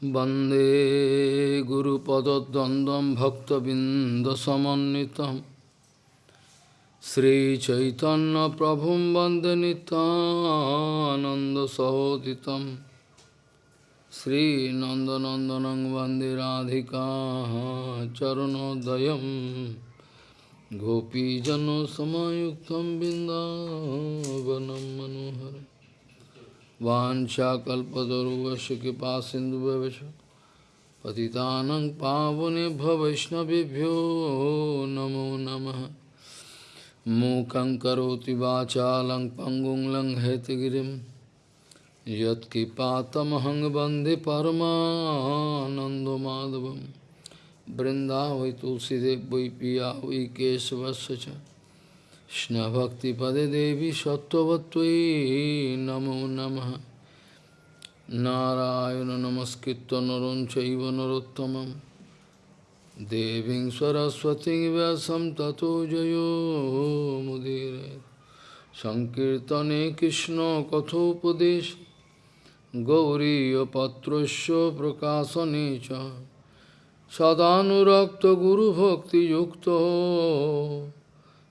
Bande Guru Padadandam Bhakta Bindasamanitam Sri Chaitanya Prabhum Bande Nitananda Sahoditam Sri Nandanandanang Bande Radhika Charanodayam Gopijano Samayuktam Bindavanam Manoharam Vancha kalpataruvasya kipa sindhuvavasya Patitanang pavane bhavaišnavibhyo namo namaha Mukhaṁ karoti vācālaṁ pangum laṁ hetagirim Yat kipatamahang bandhi paramanando madhavam Vrindavai tulsidev vai piya vai kesavasya কৃষ্ণভক্তিপদে দেবী সত্যবত্যই নমো নম। নারায়ণ নমস্কৃত নরঞ্চৈব নরোত্তম দেবী সরস্বতী ব্যাসম ততো জয়োমুদীর সংকীর্তনে কৃষ্ণ কথোপদেশ। গৌরীপত্রস্য প্রকাশনে চ। সদানুরক্ত গুরুভক্তিযুক্ত।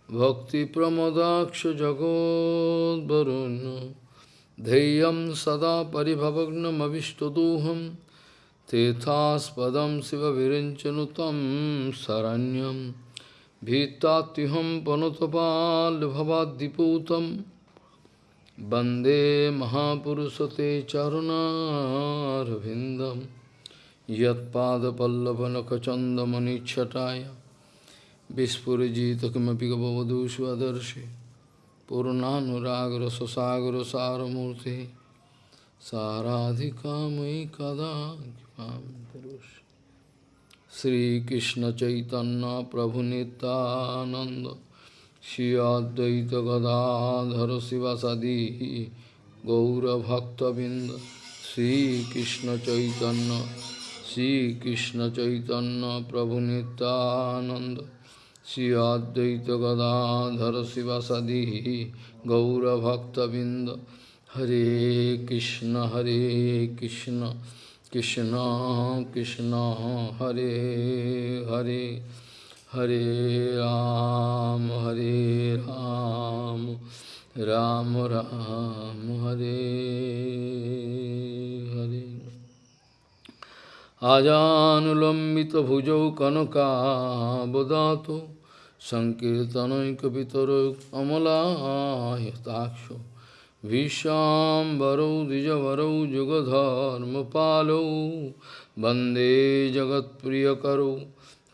भक्तिप्रमदाक्ष जगोद्वरुन् धैर्यं सदा परिभवग्नमविष्टदोहं तेथास्पदं शिवविरिञ्चनुतं शरण्यं भीत्तात्युहं पनुतपाल्भवाद्दिपूतं वन्दे महापुरुषते चरुणारविन्दं यत्पादपल्लवनखचन्दमनिच्छटाय Vispurjita kimapi gavavadu svadarshi Purnanuragra sasagra saramurti Saradhikamai kada kipam tarushi Sri Krishna Chaitanya Prabhu Nityananda Shri Advaita Gadadhara Sivasadi Gaura Bhakta Binda Sri Krishna Chaitanya Sri Krishna Chaitanya Prabhu Nityananda Shri शिव सदी शिवसदी गौरभक्तबिंद हरे कृष्ण हरे कृष्ण कृष्ण कृष्ण, हरे हरे हरे राम हरे राम राम राम, हरे हरे। आजानुलंबित भुजौ कनका बुदा সংকীর্তনৈকিতর অমলায়তাক্ষ বিশ্বাম্বরৌ দ্বিজবরৌ যুগধর্ম পালৌ বন্দে জগৎপ্রিয়করৌ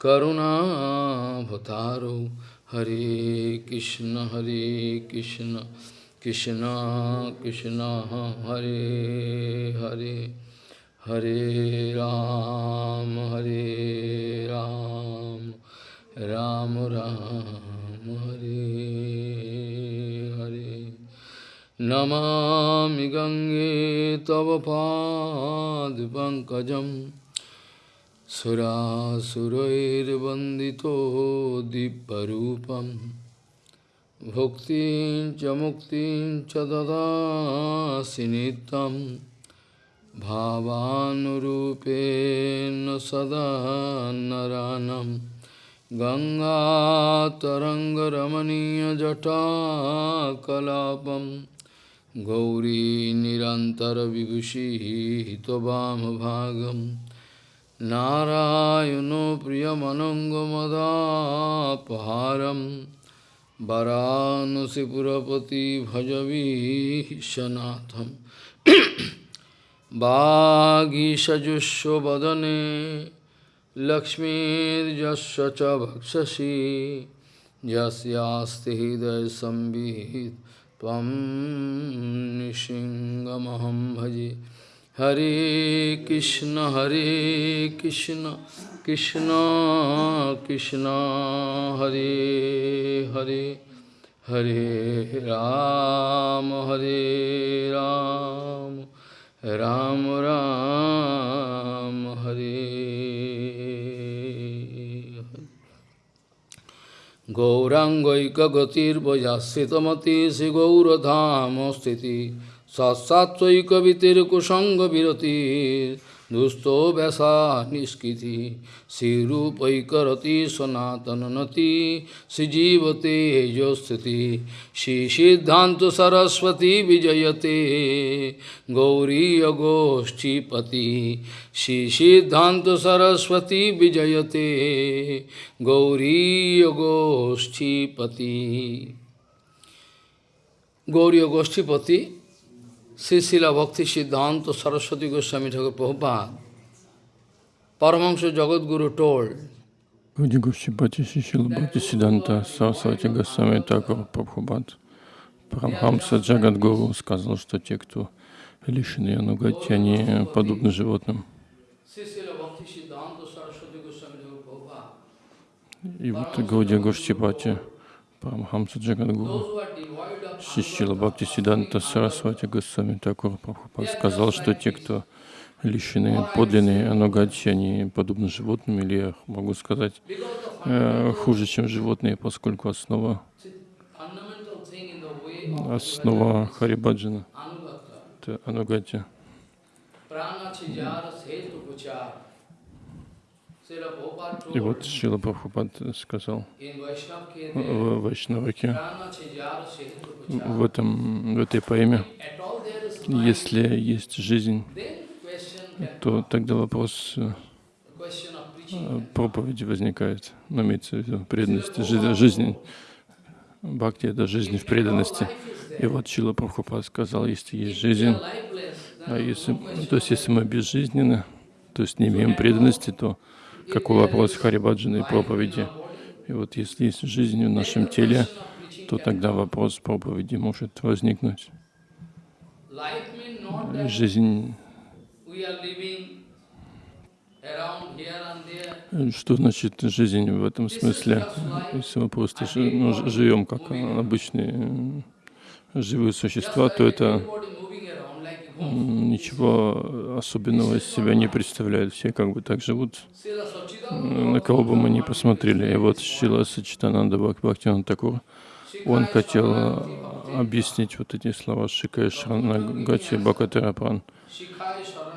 করুণাভতারৌ হরে কৃষ্ণ হরে কৃষ্ণ কৃষ্ণ কৃষ্ণ হরে হরে হরে রাম হরে রাম राम राम हरे हरे नमामि गङ्गे तव पादपङ्कजं सुरासुरैर्वन्दितो दिव्यरूपं भुक्तिं च मुक्तिं च ददासि नित्यं भावानुरूपेण सदा नरानम् गङ्गातरङ्गरमणीयजटाकलापं गौरी निरन्तरविभूषिः त्ववामभागं नारायणो प्रियमनङ्गमदापहारं वरानसिपुरपति भजवीशनाथं वागीषजुष्वदने लक्ष्मीर्यस्य च भक्षसि यस्यास्ति हृदयसंवित् भजे। हरे कृष्ण हरे कृष्ण कृष्ण कृष्ण, हरे हरे हरे राम हरे राम राम राम, हरे। Gaurangaika gatir vajasitamati si gauradhamo stiti sasatvaika vitir kusanga viratir दुष्टो वैसा निष्कृति श्रीरूपैकरति सनातननति श्रीजीवते जो स्थिति श्री सिद्धांत सरस्वती विजयते गौरी गोष्ठीपति श्री सिद्धांत सरस्वती विजयते गौरी गोष्ठीपति गौरी गोष्ठीपति Sri Srila Bhakti Siddhanta Saraswati Goswami Thakur Prabhupada, Paramahansa Jagadguru told, Гауди Гушчипати Шишила Бхакти Сиданта Сарасвати Госвами Такур Прабхупад Парамхамса Джагадгуру сказал, что те, кто лишены анугати, они подобны животным. И вот Гауди Гушчипати Парамхамса Джагадгуру Шишила Бхакти Сиданта Сарасвати Госвами Такур Прабхупад сказал, что те, кто лишены подлинной анугати, они подобны животным, или я могу сказать, э, хуже, чем животные, поскольку основа, основа Харибаджана Anugata, — это анугати. И вот Шила Прабхупад сказал в Вайшнаваке, в, этом, в этой поэме, если есть жизнь, то тогда вопрос э, проповеди возникает, ну, имеется в виду преданности, жи- жизнь. Бхакти — это жизнь в преданности. И вот Шила Прабхупад сказал, если есть жизнь, а если, то есть если мы безжизненны, то есть не имеем преданности, то какой вопрос Харибаджана и проповеди? И вот если есть жизнь в нашем теле, то тогда вопрос проповеди может возникнуть. Жизнь, что значит жизнь в этом смысле? Если мы просто ну, живем как обычные живые существа, то это ничего особенного из себя не представляет. Все как бы так живут, на кого бы мы ни посмотрели. И вот Шила Сачитананда Бхактиван Такур, он хотел э, объяснить вот эти слова Шикая is the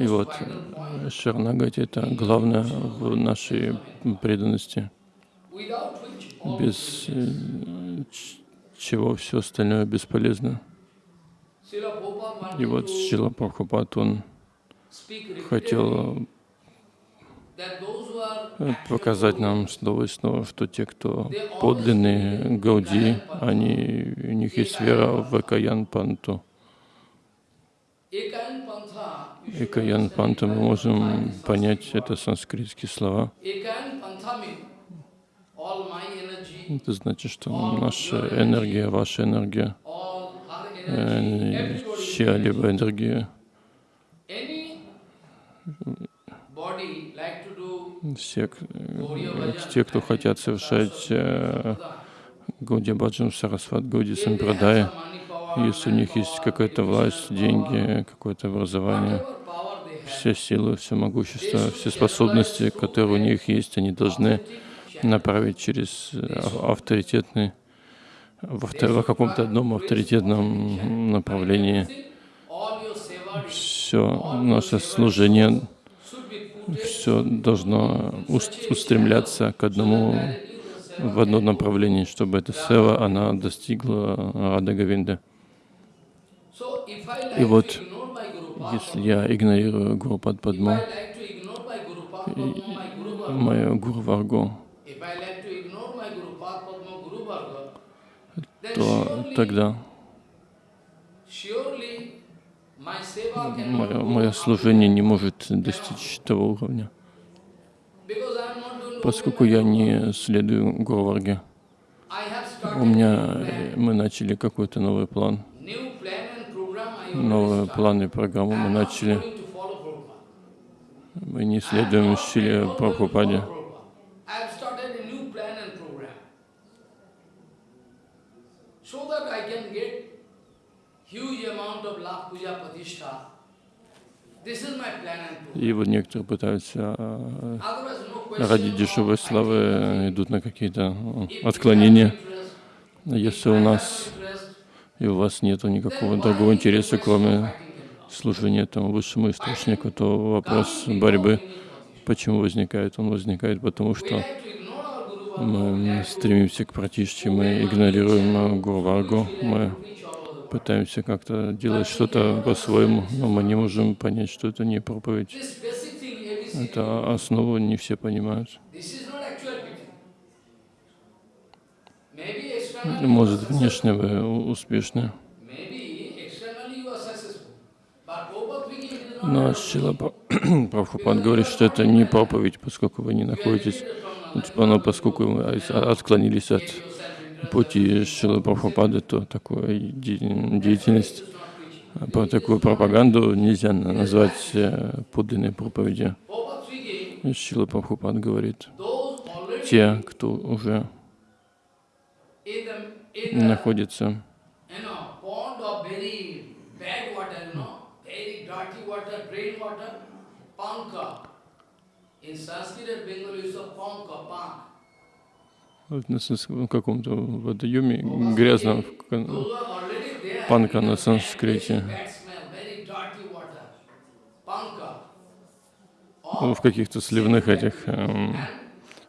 И вот э, Шаранагати — это главное в нашей преданности, без э, чего все остальное бесполезно. И вот Шила Прабхупад, он хотел э, показать нам снова и снова, что те, кто подлинные Гауди, они, у них есть вера в Экаян Панту. Экаян Панту мы можем понять, это санскритские слова. Ekayan Pantha means all my energy, Это значит, что наша энергия, ваша энергия, э, чья-либо энергия, все, э, те, кто хотят совершать Гауди Баджан, Сарасват, money power, если у них есть какая-то власть, деньги, какое-то образование, все силы, все могущество, все способности, которые у них есть, они должны направить через э, ав- авторитетный, в, авто- в каком-то одном авторитетном направлении. Все наше служение, все должно уст- устремляться к одному, в одно направление, чтобы эта сева, она достигла Рада Говинда. So if I И вот, если я игнорирую Гуру if Падму, I like to ignore my Guru Padma, my Guru Varga, мою Гуру Варгу, то тогда мое, служение не может достичь того уровня, поскольку я не следую Гуру Варге. I have У меня, э, мы начали какой-то новый план, новые планы и программу I мы начали. Мы не следуем стиле Прабхупаде. I have started a new plan and program so that I can get huge amount of lakh puja patishtha. This is my plan and program. И вот некоторые пытаются а, ради дешевой славы идут на какие-то а, have отклонения. Если у нас и у вас нет никакого другого интереса, кроме служения этому высшему источнику, то вопрос борьбы, почему возникает? Он возникает потому, что мы стремимся к пратишче, мы игнорируем Гурваргу, мы пытаемся как-то делать что-то по-своему, но мы не можем понять, что это не проповедь. Это основу не все понимают. Может, внешне вы успешны. Но Шила Прабхупад говорит, что это не проповедь, поскольку вы не находитесь, ну, поскольку вы отклонились от пути Шилы Прабхупады, то такую деятельность, про такую пропаганду нельзя назвать э, подлинной проповедью. Шила Прабхупад говорит, те, кто уже находится в каком-то водоеме грязном, панка на санскрите, в каких-то сливных этих эм,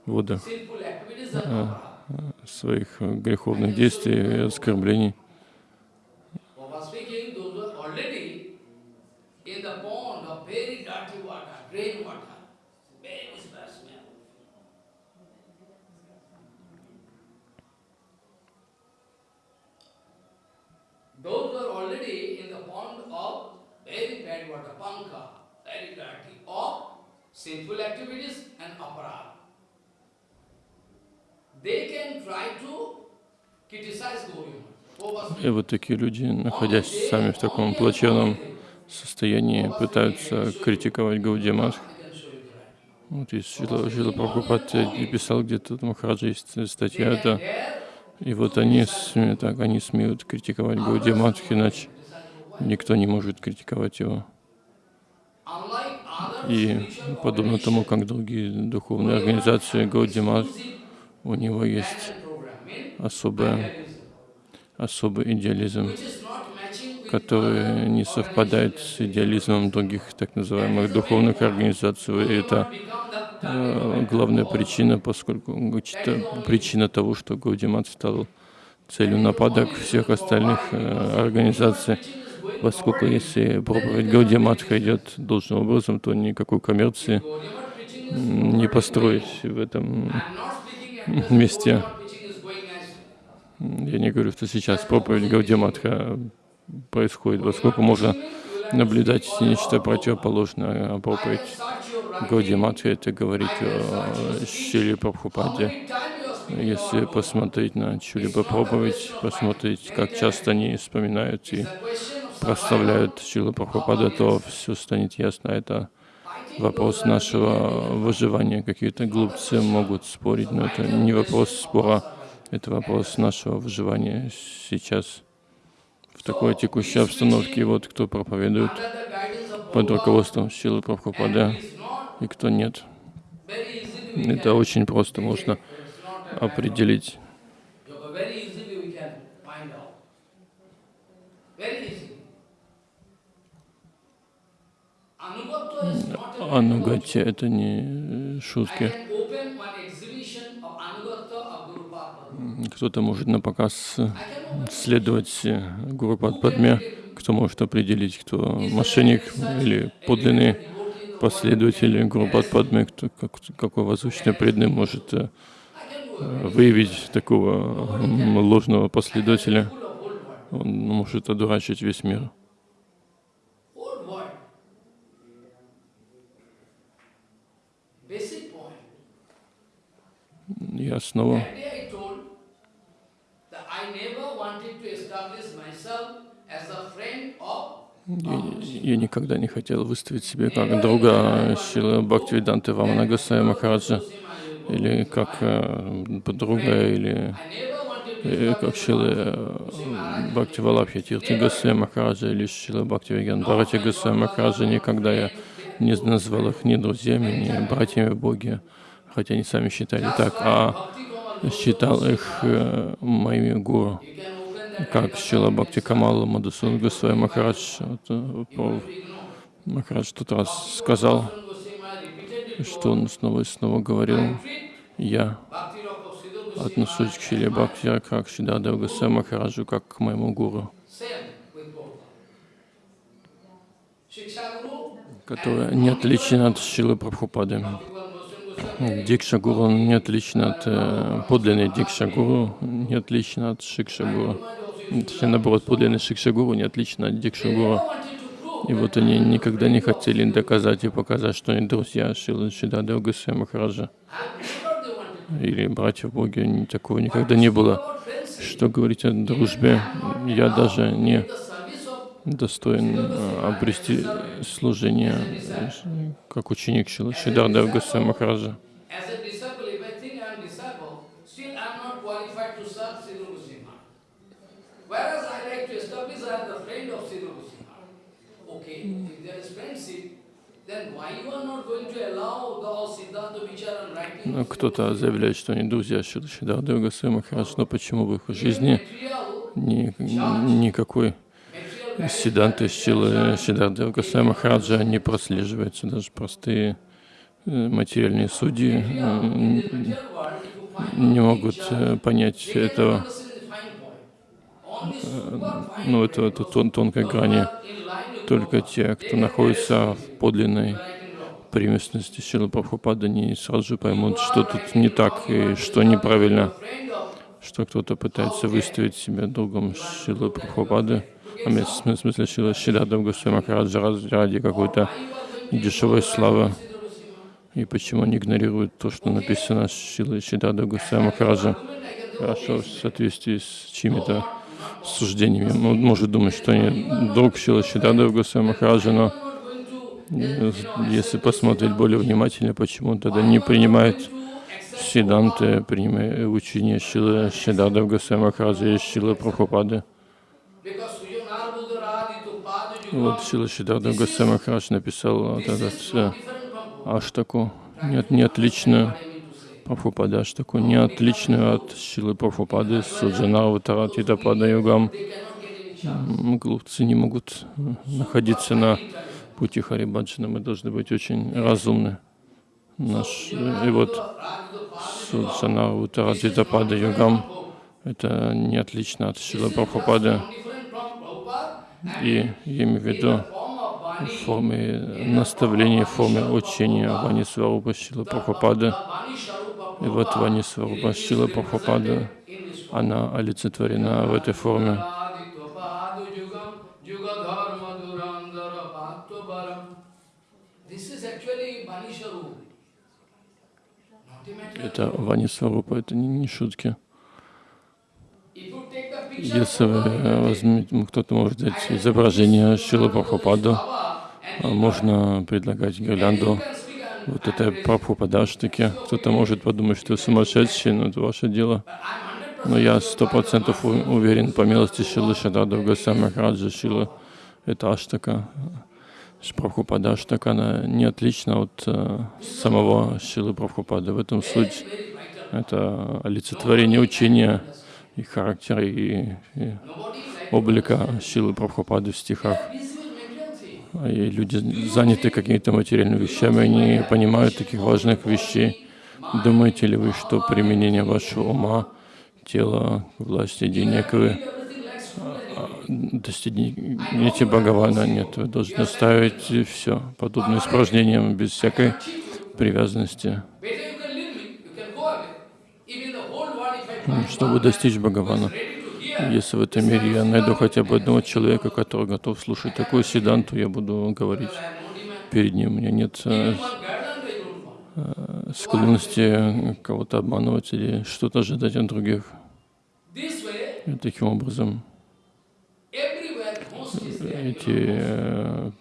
водах э, своих греховных действий и оскорблений. Sinful activities and aparad. They can try to criticize Gauriya. И вот такие люди, находясь сами в таком плачевном состоянии, пытаются критиковать Гаудиамат. Вот есть Шила, Шила Прабхупад писал где-то, Махараджа есть статья, это, и вот они, так, они смеют критиковать Гаудиамат, иначе никто не может критиковать его. И подобно тому, как другие духовные организации Гаудимат, у него есть особая, особый идеализм, который не совпадает с идеализмом других так называемых духовных организаций. И это главная причина, поскольку причина того, что Гаудимат стал целью нападок всех остальных э, организаций поскольку если проповедь Гаудия Матха идет должным образом, то никакой коммерции не построить в этом месте. Я не говорю, что сейчас проповедь Гаудия Матха происходит, поскольку можно наблюдать нечто противоположное, а проповедь Гаудия Матха это говорить о Шиле Прабхупаде. Если посмотреть на чью-либо проповедь, посмотреть, как часто они вспоминают и прославляют Шилу Прабхупада, то все станет ясно. Это вопрос нашего выживания. Какие-то глупцы могут спорить, но это не вопрос спора, это вопрос нашего выживания сейчас такой текущей обстановке. Вот кто проповедует под руководством Шилы Прабхупада и кто нет. Это очень просто можно определить. Анугати — это не шутки. Кто-то может на показ следовать Гуру Падме, кто может определить, кто мошенник или подлинный последователь Гуру Падме, кто, как, какой возвышенный преданный может э, выявить такого ложного последователя. Он может одурачить весь мир. я снова я, я никогда не хотел выставить себя как друга Шилы Бхактивиданты Вамана Гасая Махараджа, или как э, подруга, или э, как Шилы э, Бхакти Валабхи Тирти Гасая Махараджа, или Шилы Бхактивиган Бхарати Гасая Махараджа. Никогда я не назвал их ни друзьями, ни братьями в Боге хотя они сами считали так, а считал их э, моими гуру. Как Шила Бхакти Камала Мадусун Госвами Махарадж, э, Махарадж тот раз сказал, что он снова и снова говорил, я отношусь к Шиле Бхакти как Шидадев Госвами Махараджу, как к моему гуру, который не отличен от Шилы Прабхупады. Дикша Гуру не отличен от э, подлинной Дикша Гуру, не отличен от Шикша Гуру. Точнее, наоборот, подлинный Шикша Гуру не отличен от Дикша Гуру. И вот они никогда не хотели доказать и показать, что они друзья Шилы Шидадева Госвами Махараджа или братья ни- такого никогда не было. Что говорить о дружбе, я даже не достоин э, обрести служение как ученик Шилы Госвами Махараджа. As a disciple, if I think I am disciple, still I am not qualified to serve Sri Goswami. Whereas I like to establish I am the friend of Sri Goswami. Okay, if there is friendship, then why you are not going to allow the all Siddhanta Vichara and writing? Ну, Кто-то заявляет, что они друзья Шилы Шидардева Госвами Махараджа, но почему в их жизни ни, никакой Сиданты Шилы Шидардева Госвами Махараджа не прослеживаются, даже простые э, материальные судьи э, не могут э, понять этого, ну, это, это тон, тонкой грани. Только те, кто находится в подлинной преемственности Шилы Прабхупады, они сразу же поймут, что тут не так и что неправильно, что кто-то пытается выставить себя другом Шилы Прабхупады, а в смысле- Шилы Шидардав Госвами Махараджа ради- какой-то дешевой славы. И почему они игнорируют то, что написано Шилой Шидардав Госвами Махараджа? Хорошо, в соответствии с чьими-то суждениями. Он может думать, что они друг Шилы Шидардав Госвами Махараджа, но э, если посмотреть более внимательно, почему он тогда не принимает Сиданты, принимая учение Шилы Шидардав Госвами Махараджа и Шилы Прабхупады. Вот Шила Шидардав Госвами Махарадж написал вот этот э, Аштаку, не, от- не отличную Прабхупада не отличную от Шилы Прабхупады, Суджана, Таратита Пада Югам. Глупцы не могут э, находиться на пути Харибаджана, мы должны быть очень разумны. Наш, э, и вот Суджана, Утарадита Пада Югам, это не отлично от Шилы Прабхупады. И имею в виду в форме наставления, в форме учения Вани Сварупа Шила Прабхупады. И вот Вани Сварупа Шила Прабхупада, она олицетворена в этой форме. Это Вани Сварупа, это не, не шутки. Если вы э, кто-то может взять изображение Шила Прабхупаду, а можно предлагать гирлянду вот этой Прабхупадаштаки. Кто-то может подумать, что сумасшедший, но это ваше дело. Но я сто процентов уверен, по милости Шилы Шадада Госвами Махараджа Шила, это Аштака, Прабхупада Аштака, она не отлична от э, самого Шилы Прабхупады. В этом суть. Это олицетворение учения и характера, и, и облика Шилы Прабхупады в стихах. И люди заняты какими-то материальными вещами, они не понимают таких важных вещей. Думаете ли вы, что применение вашего ума, тела, власти, денег вы а, достигнете Бхагавана? Нет, вы должны оставить все подобное испражнениям без всякой привязанности. Find Чтобы достичь Бхагавана, если в этом мире я найду хотя бы одного человека, который готов слушать такую седанту, я буду говорить перед ним. У меня нет э, want. склонности кого-то обманывать или что-то ожидать от других. И таким образом эти э,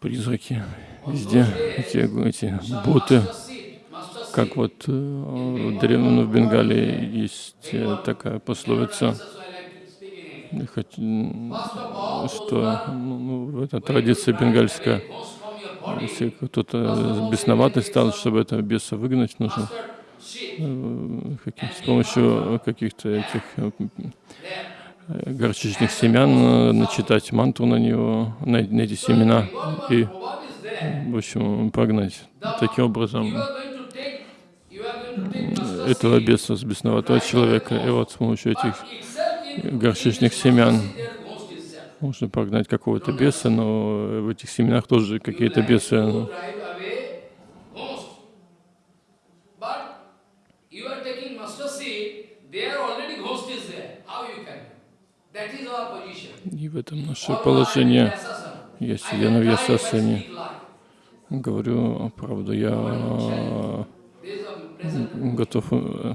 призраки везде, эти, эти боты, Master seed, master seed. Как вот э, в древнем в Бенгалии есть э, такая пословица, что ну, ну, это традиция бенгальская. Если кто-то бесноватый стал, чтобы этого беса выгнать, нужно э, с помощью каких-то этих э, э, горчичных семян э, начитать мантру на него, на, на эти семена и, в общем, прогнать. Таким образом, этого беса, с бесноватого человека. И вот с помощью этих горчичных семян можно прогнать какого-то беса, но в этих семенах тоже какие-то бесы. ну. И в этом наше положение. Я сидя на Вьясасане, говорю правду, я There is a present готов, э,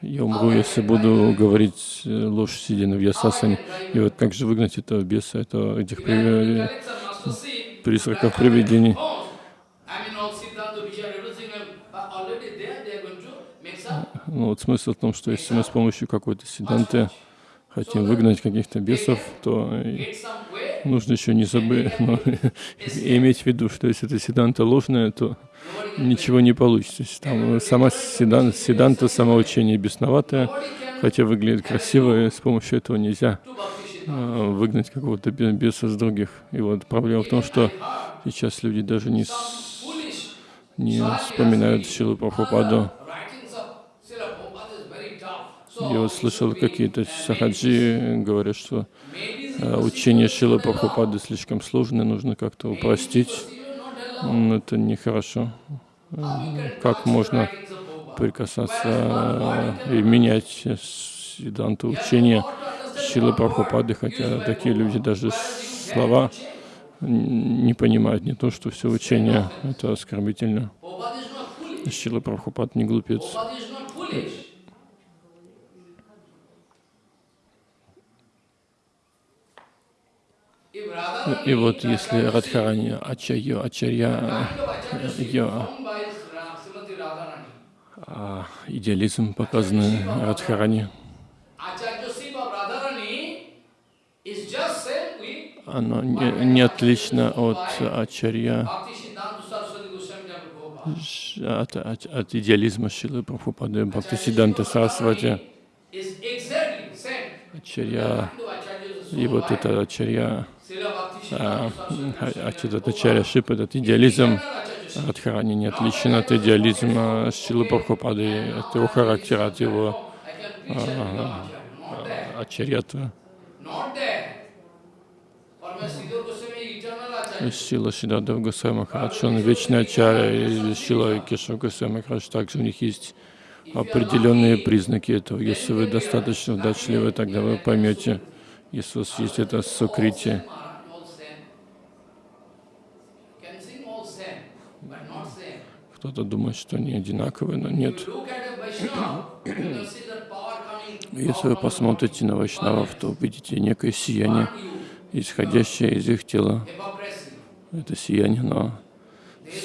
я умру, если буду говорить э, ложь, сидя на Вьясасане. И вот как же выгнать этого беса, этого, этих при- призраков, привидений. Ну, вот смысл в том, что если мы с помощью какой-то седанты хотим выгнать каких-то бесов, то нужно еще не забыть, но иметь в виду, что если это седанта ложная, то ничего не получится. Там сама седан, седанта, самоучение бесноватое, хотя выглядит красиво, и с помощью этого нельзя а, выгнать какого-то бе- беса с других. И вот проблема в том, что сейчас люди даже не, с- не вспоминают Шилу Прабхупаду. writings of Srila Prabhupada is very tough. Я вот слышал, какие-то сахаджи говорят, что а, учение Шилы Прабхупады слишком сложное, нужно как-то упростить. Но это нехорошо. Как можно прикасаться а, и менять седанту учения Шилы Прабхупады, хотя такие люди даже слова не понимают, не то, что все учение, это оскорбительно. Шила Прабхупад не глупец. Prabhupada is not foolish. If Radharani, И вот если Радхарани, Ачарья, Ачарья, а, идеализм показанный Радхарани, оно не, не отлично от Ачарья, от, от, от идеализма Шилы Прабхупады Бхактисиданта Сарасвати. Is exactly same. Ачарья, и вот это Ачарья, Bhakti а, а, а, Ачарья Шип, этот идеализм. Радхарани не отличен от идеализма Шилы Прабхупады, от его характера, от его eternal acharya. Шила Шидадев Госвами Махарадж, он вечный ачарья, и Шила Кешав Госвами Махарадж, также у них есть определенные признаки этого. Если вы достаточно удачливы, тогда вы поймете, вас есть это сукрити. Maharaj, all same. Can sing all same, but not same. Кто-то думает, что они одинаковые, но нет. Если вы посмотрите на Вайшнавов, то увидите некое сияние, исходящее из их тела. Это сияние, но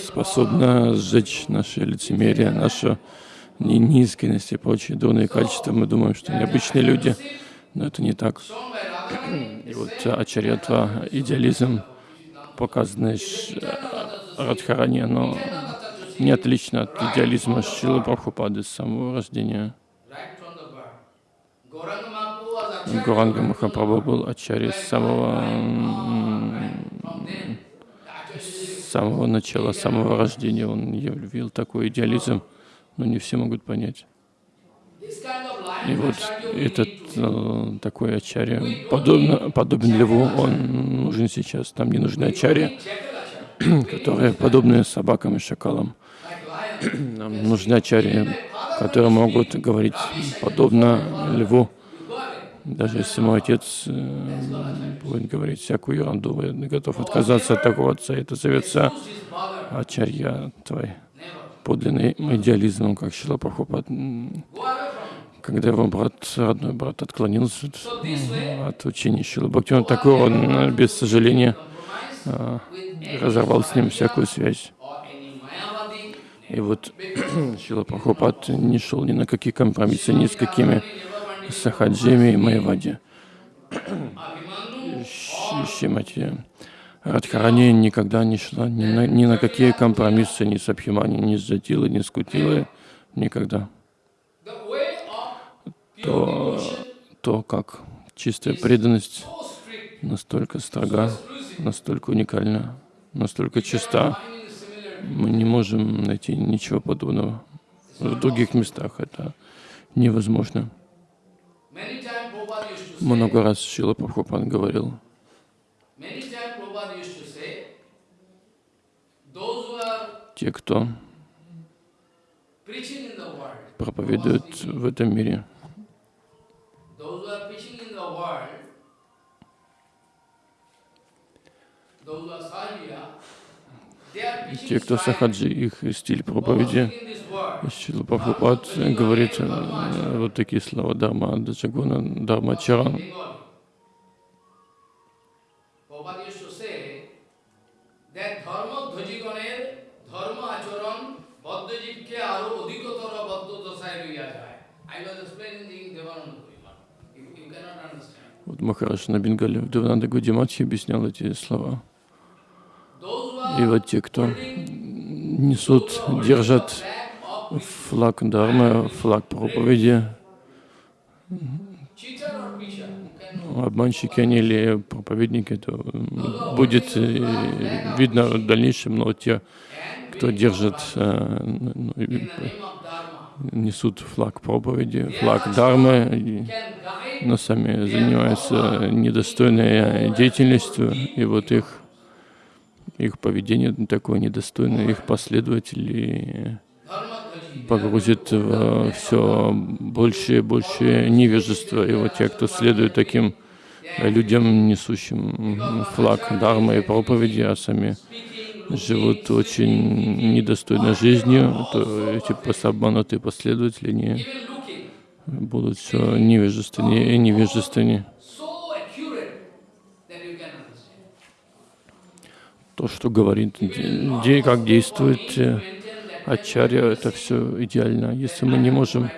способно сжечь наше лицемерие, нашу неискренность и прочие дурные качества. Мы думаем, что они обычные люди, но это не так. И вот ачарьятва, идеализм, показанный Ш- Радхарани, оно не отлично от идеализма Шилы Прабхупады с самого рождения. Гуранга Махапрабху был ачарьей с самого, с самого начала, с самого рождения. Он явил такой идеализм, но не все могут понять. И вот этот э, такой ачарья, подобно, подобен льву, он нужен сейчас. Там не нужны ачарья, которые подобны собакам и шакалам. Нам нужны ачарьи, которые могут говорить подобно льву. Даже если мой отец э, будет говорить всякую ерунду, я готов отказаться от такого отца. Это зовется ачарья твой, подлинный идеализм, как Шила Прабхупад. Когда его брат, родной брат, отклонился от- учения Шилы Бхактивинода Такура, он э, без сожаления any разорвал с ним всякую связь. И вот Шила Прабхупад не шел ни на какие компромиссы, ни с какими сахаджами и Щ- Шимати Радхарани никогда не шла ни на, ни на какие компромиссы, ни с Абхимани, ни с Джатилой, ни с Кутилой, никогда. То, то как чистая преданность настолько строга, настолько уникальна, настолько чиста, мы не можем найти ничего подобного в других местах. Это невозможно. Много раз Шила Прабхупад говорил, те, кто проповедует в этом мире, те, кто сахаджи, их стиль проповеди, Шила Прабхупад говорит э, вот такие слова Дарма Даджагуна, Дарма Чаран. Вот Махараш на Бенгале в Девананда Гудиматхи объяснял эти слова. И вот те, кто несут, держат флаг Дharмы, флаг проповеди, обманщики они или проповедники, то будет э, видно в дальнейшем, но те, кто держит, э, ну, несут флаг проповеди, флаг Дharмы, но сами занимаются недостойной деятельностью, и вот их, их поведение такое недостойное, их последователи погрузит в все больше и больше невежества. И вот те, кто следует таким людям, несущим флаг Дharмы и проповеди, а сами живут очень недостойной жизнью, то эти обманутые последователи не будут все невежественнее и невежественнее. so accurate that you can understand. То, что говорит, де- де- как действует э, Ачарья, это все идеально. Если мы не можем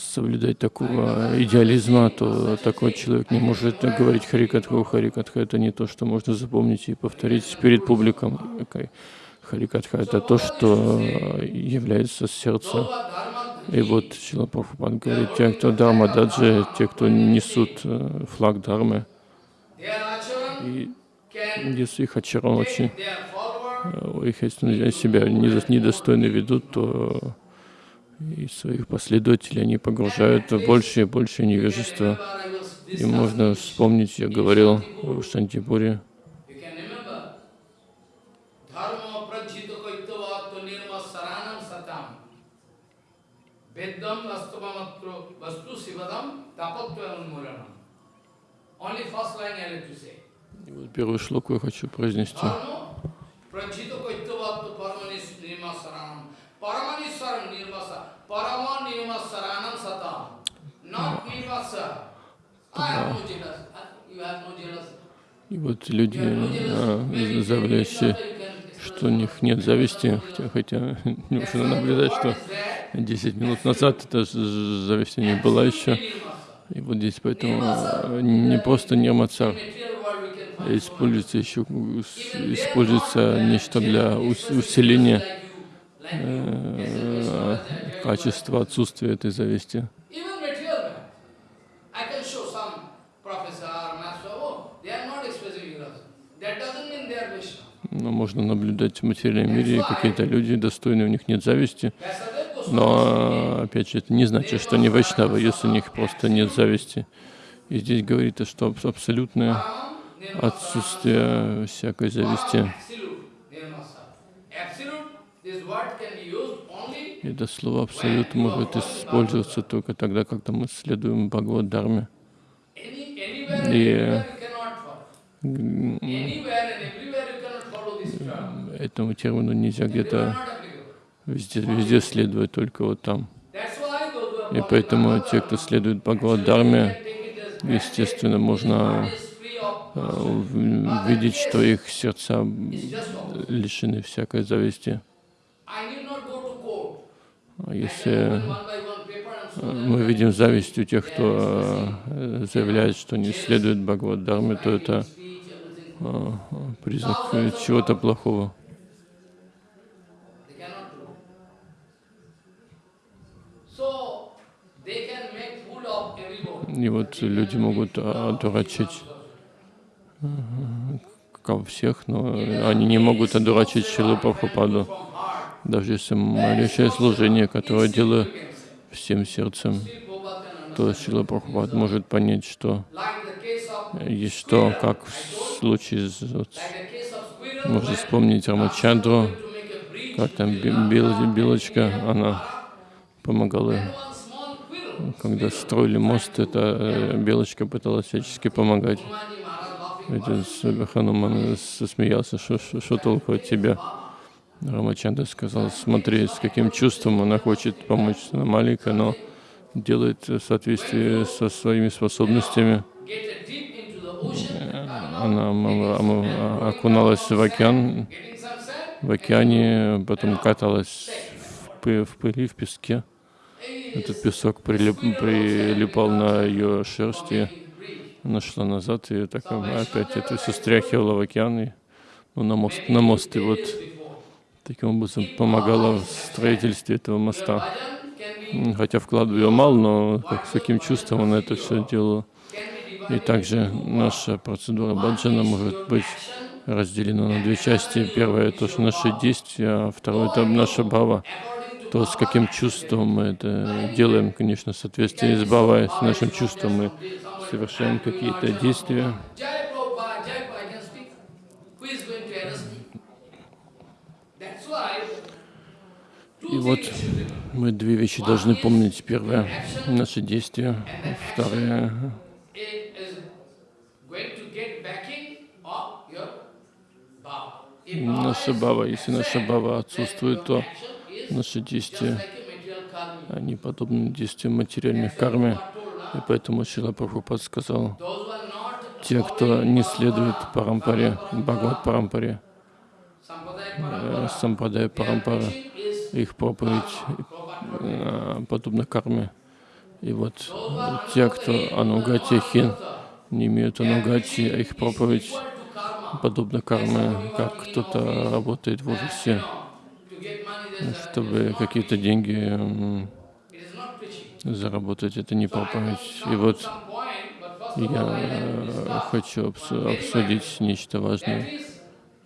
соблюдать такого идеализма, то такой человек не может говорить Харикатху. Харикатха — это не то, что можно запомнить и повторить перед публиком. Харикатха — это то, что является dharma И вот Шила Прабхупад говорит, те, кто Дharma Даджи, те, кто несут э, флаг acharan и если их э, их если себя недо- недостойно ведут, то и своих последователей они погружают в больше и больше невежества. Remember, I was И можно вспомнить, я говорил в Шантипуре. Only first line I have to say. Первую шлоку я хочу произнести. И вот люди, а, что у них нет зависти, хотя, хотя нужно наблюдать, что 10 минут назад эта зависть не была еще. И вот здесь поэтому не просто нирмацар, используется еще используется нечто для ус- усиления э, качества отсутствия этой зависти. Oh. Но можно наблюдать в материальном мире, какие-то люди достойные, у них нет зависти. Но, опять же, это не значит, что они вайшнавы, если у них просто нет зависти. И здесь говорится, что аб- абсолютное. Отсутствие всякой зависти. И это слово абсолют может использоваться только тогда, когда мы следуем Бхагавад Дharме. any, anywhere and Yeah. everywhere you cannot follow. Anywhere and everywhere you cannot follow this term. Этому термину нельзя где-то везде, везде следовать, только вот там. И поэтому те, кто следует Actually, Бхагавад you Дharме, can take it as естественно, можно Э, видеть, что их сердца лишены всякой зависти. Если э, мы видим зависть у тех, кто э, заявляет, что не следует Бхагавад-дарме, то это признак чего-то плохого. И вот люди могут одурачить ко всех, но они не могут одурачить Шилу Прабхупаду. Даже если маленькое служение, которое делаю всем сердцем, то Шила Прабхупад может понять, что есть что, как в случае с... Вот, можно вспомнить Рамачандру, как там бел, белочка, она помогала, когда строили мост, эта белочка пыталась всячески помогать. Хануман засмеялся, что, что, что толку от тебя? Рамачандра сказал, смотри, с каким чувством она хочет помочь. Маленькая, но делает в соответствии со своими способностями. Она окуналась в океан, в океане, потом каталась в пыли, в песке. Этот песок прилип, прилипал на ее шерсть, она шла назад, и так опять это все стряхивала в океан, и, ну, на мост, на мост, и вот таким образом помогала в строительстве этого моста. Хотя вкладывал ее мало, но как, с каким чувством она это все делала. И также наша процедура баджана может быть разделена на две части. Первое — это наши действия, а второе — это наша бава. То, с каким чувством мы это делаем, конечно, в соответствии с бавой, с нашим чувством мы совершаем какие-то действия. И вот мы две вещи должны помнить. Первое — наши действия. Второе — наша бава. Если наша бава отсутствует, то наши действия, они подобны действиям материальных кармы. И поэтому Шила Прабхупад сказал, те, кто не следует Парампаре, Бхагават Парампаре, э, Сампадай Парампара, их проповедь э, подобна карме. И вот те, кто анугати хин, не имеют анугати, а их проповедь подобна карме, как кто-то работает в офисе, чтобы какие-то деньги заработать, это не проповедь. И вот я хочу обсудить нечто важное.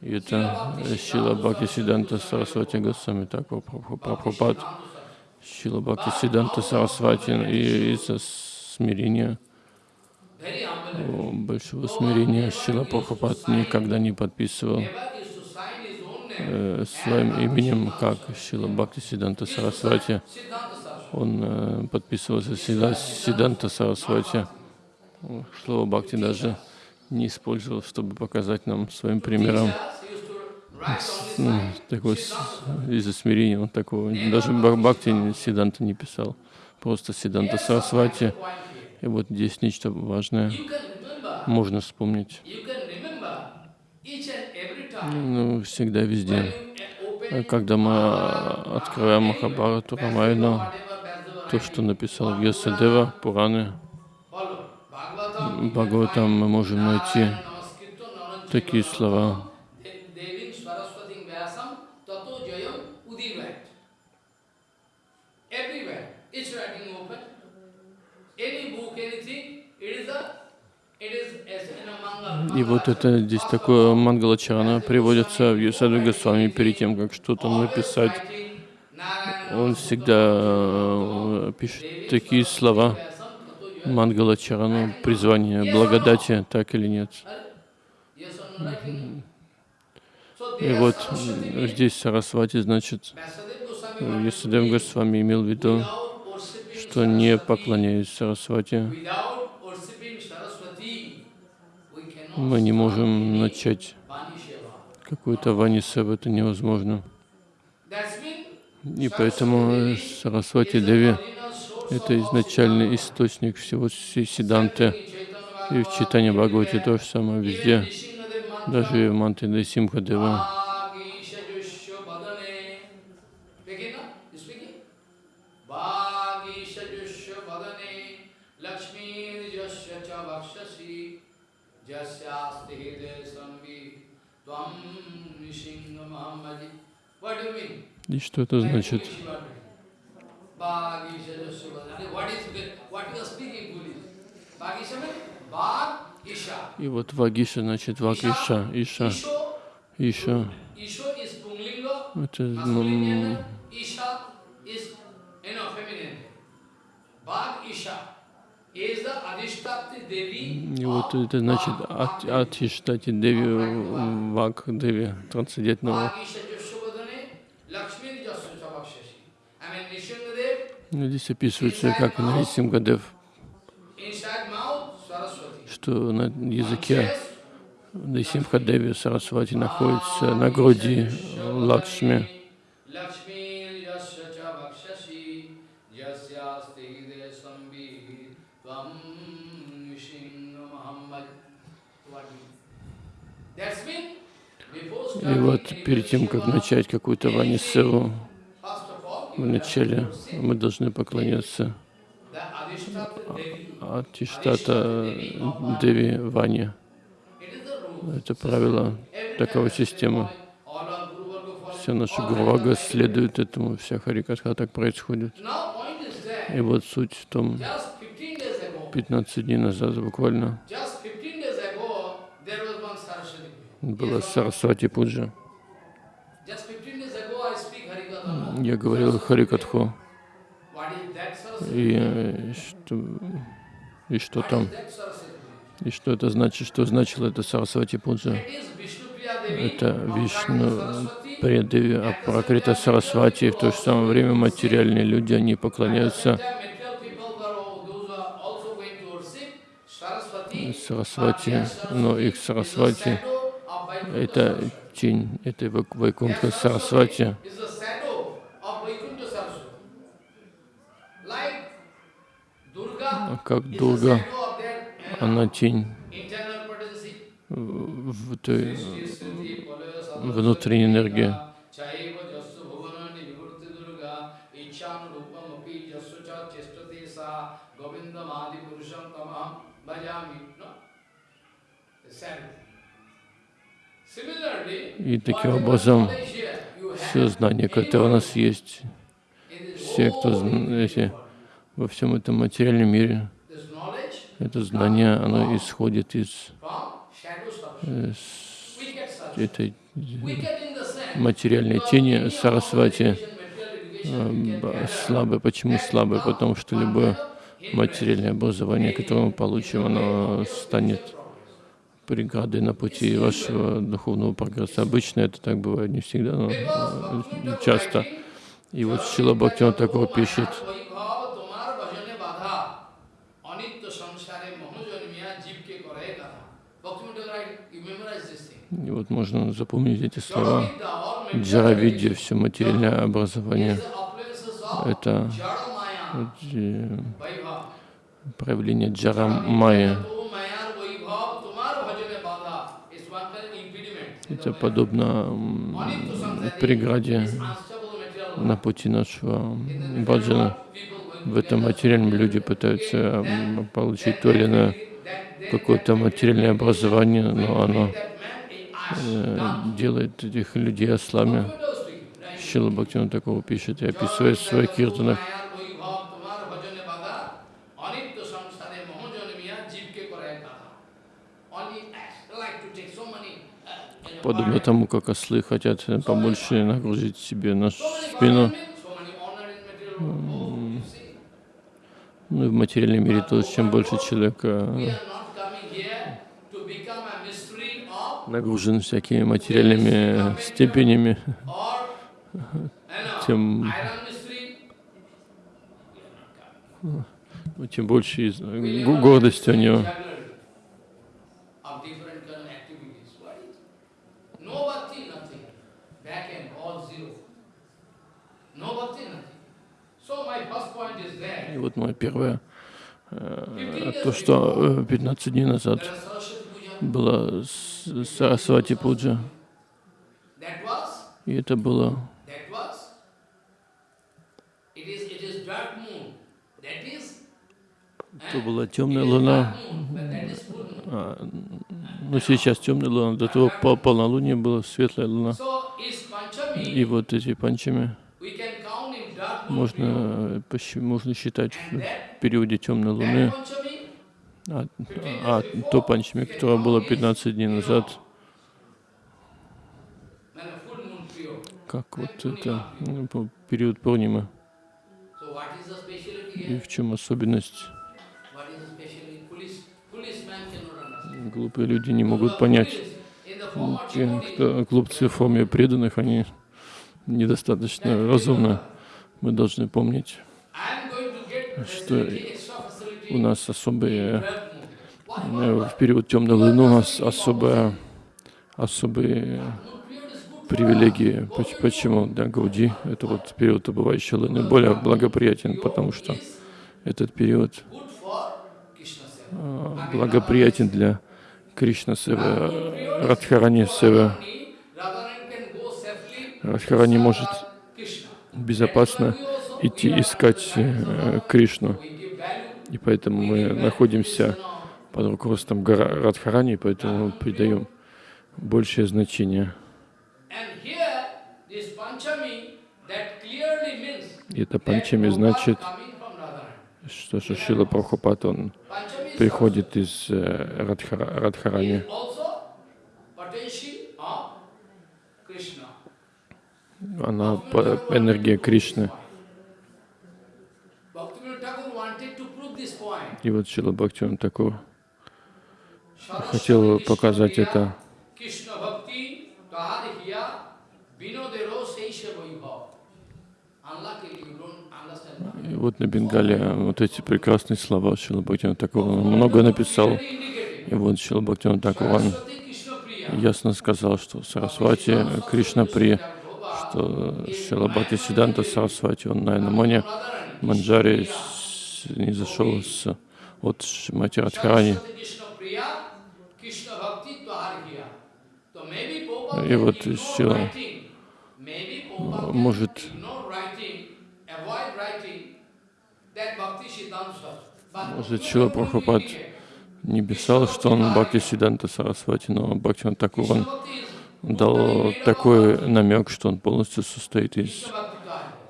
И это Шила Бхакти Сиданта Сарасвати Госвами Таква Прабхупад, Шила Бхакти Сиданта Сарасвати и из-за смирения, большого смирения Шила Прабхупад никогда не подписывал э, своим именем, как Шила Бхакти Сиданта Сарасвати. Он э, подписывался всегда Сиданта Сарасвати. Слово Бхакти даже не использовал, чтобы показать нам своим примером ну, такой из-за смирения он такого даже Бхакти Сиданта не писал, просто Сиданта Сарасвати. И вот здесь нечто важное можно вспомнить. Ну, всегда везде. Когда мы открываем Махабарату, Рамайну, то, что написал Вьясадева, Пураны, Бхагаватам мы можем найти такие слова. И вот это здесь такое Мангалачарана приводится в Юсаду Госвами перед тем, как что-то написать. Он всегда э, пишет такие слова. Мангалачарану, призвание благодати, так или нет. И вот здесь Сарасвати, значит, Ясадев Госвами имел в виду, что не поклоняясь Сарасвати, мы не можем начать какую-то ванисеву, это невозможно. И поэтому Сарасвати Деви это изначальный источник всего Сиданты. И в читании Бхагавати то же самое везде, даже в Мантре Симхадева. И что это значит? И вот Вагиша, значит, Ваг Иша, Иша, Это ну, Devi и вот это значит Bhag. от, Bhag от Иштати Деви, Ваг Деви, трансцендентного. Здесь описывается, как Нарисимгадев, что на языке? Нарисимхадеви Сарасвати находится на груди Лакшми. И вот перед тем, как начать какую-то ванисеву, вначале мы должны поклоняться. Атиштата Деви Ване. Это правило, такова система. наша all Гурвага следует этому, вся Харикатха так происходит. И вот суть в том, just 15 days ago, 15 дней назад буквально just 15 days ago, there was one Saraswati Puja. Была? Сарасвати Пуджа. Just 15 days ago, I speak Harikatha. no? Я говорил Харикатху. И э, что, и что там? И что это значит? Что значило это Сарасвати Пуджа? Это Вишну Saraswati. Преdevi Апракрита Сарасвати. В то же самое время материальные люди, они поклоняются. Сарасвати, но их Сарасвати это тень этой Вайкунтха Сарасвати. Как Дурга, uh, она тень в той внутренней энергии. Govindam adi. И таким образом все знания, которые у нас есть, все, кто whole зн- эти, world, во всем этом материальном мире, это знание, оно исходит из этой материальной тени Сарасвати э, gather, слабое. Почему слабое? Потому что любое материальное образование, которое мы получим, оно станет преградой на пути вашего духовного прогресса. Обычно это так бывает, не всегда, но э, часто. И вот Шила Бхактиван такого пишет, и вот можно запомнить эти слова. Джаравидья, все материальное образование, это э, проявление джара Это подобно преграде на пути нашего баджана. В этом материальном люди пытаются получить то или иное какое-то материальное образование, но оно э, делает этих людей ослами. Шила Бхактиван такого пишет и описывает в своих киртанах. Подобно тому, как ослы хотят э, побольше нагрузить себе на спину. Ну и в материальном мире тоже, чем больше человек э, нагружен всякими материальными э, степенями, тем, ну, тем больше гордости у него. Of different kind of activities. What is it? No bhakti, nothing. Back end, all zero. No bhakti, nothing. So my first point is И вот мое первое, э, то, что э, 15 дней назад была Сарасвати Пуджа, и это было that was, it is, it is dark moon. That is, то была темная луна, а, ну сейчас темная луна, до того по полнолуния была светлая луна. И вот эти панчами можно, э, можно считать в периоде темной луны. А, а то панчами, которое было 15 дней назад, как вот это ну, период speciality И в чем особенность? Глупые люди не могут понять. Те, кто глупцы в форме преданных, они недостаточно разумны. Мы должны помнить, что у нас особые, э, в период темной луны у нас особая, особые привилегии. Поч- Почему? Да, Гауди, это вот период убывающей луны более благоприятен, потому что этот период а, благоприятен для Кришна Севы, Радхарани safely Радхарани может. Безопасно идти искать э, Кришну. И поэтому мы находимся под руководством Радхарани, поэтому мы придаем большее значение. И это панчами значит, что Шила Прабхупад, он приходит из э, Радхара- Радхарани. Она энергия Кришны. И вот Шила Бхактиван Такур хотел показать это. И вот на Бенгале вот эти прекрасные слова Шила Бхактиван Такур. Он много написал. И вот Шила Бхактиван Такур, ясно сказал, что Сарасвати, Кришна При, что Шила Бхакти Сиданта Сарасвати, он на Radharani. Манджари не зашел с, от Шимати Радхарани. И вот Шила может Может, won't Прабхупад не писал, что он Бхакти Сиданта Сарасвати, но Бхактиван Такур, он дал такой намек, что он полностью состоит из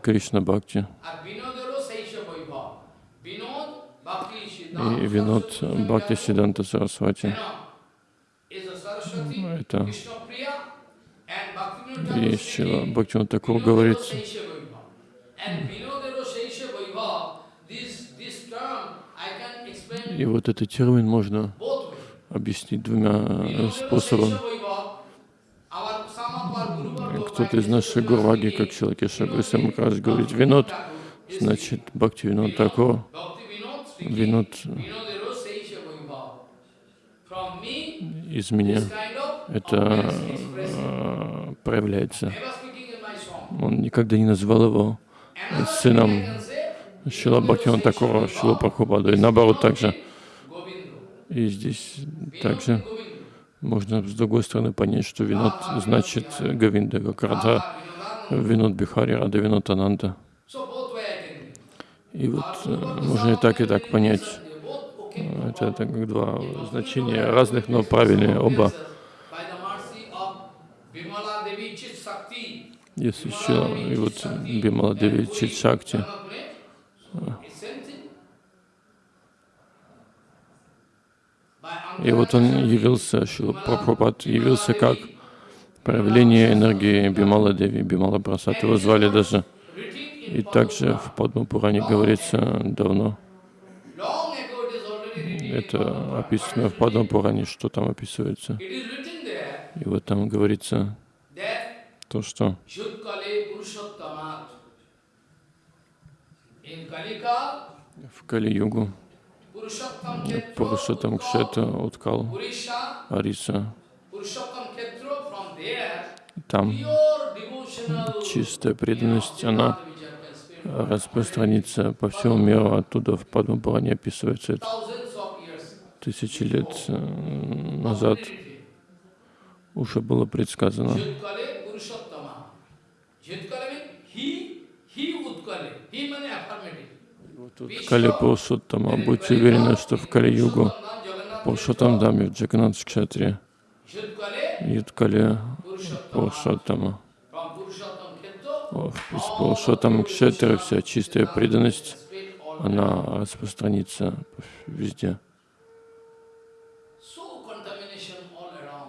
Кришна Бхакти. И Винод Бхакти Сиданта Сарасвати. Это есть чего. Бхактиван такого говорит. И вот этот термин можно объяснить двумя способами. Кто-то из наших гурваги, как Шилакеша Гусам Махарадж говорит, винод, значит, Бхакти Vaibhav. From me, из меня. Это э, проявляется. Он никогда не назвал его сыном Шила Бхактиван Такура, Шила Прабхупаду. И наоборот также. И здесь также. Можно с другой стороны понять, что винод значит э, Говинда, как Vinodana. винод Бихари, Рада винод Ананда. И вот э, можно и так, и так понять. Okay. Это, это как два значения разных, но правильные оба. Есть еще и вот Бимала Деви Чит Шакти. It's same thing. By И вот он явился, Шила Прабхупад явился как проявление энергии Бимала Деви, Бимала Прасад. Его звали даже. И также в Падма Пуране говорится давно, это описано в Падма Пуране, что там описывается. И вот там говорится то, что в Кали-югу Пурушатам Кшета Purisha, Ариса. Там чистая преданность, она распространится по всему миру. Оттуда в Падма Пуране описывается это. Тысячи лет э, назад уже было предсказано. He, he Udkale. He means affirmative. Тут Кали Пурушоттама, будьте уверены, что в Кали-югу Пурушоттам Даме в Джаганат Кшатре, Юткале О, Из Пурушоттам Кшатре вся чистая преданность, она распространится везде.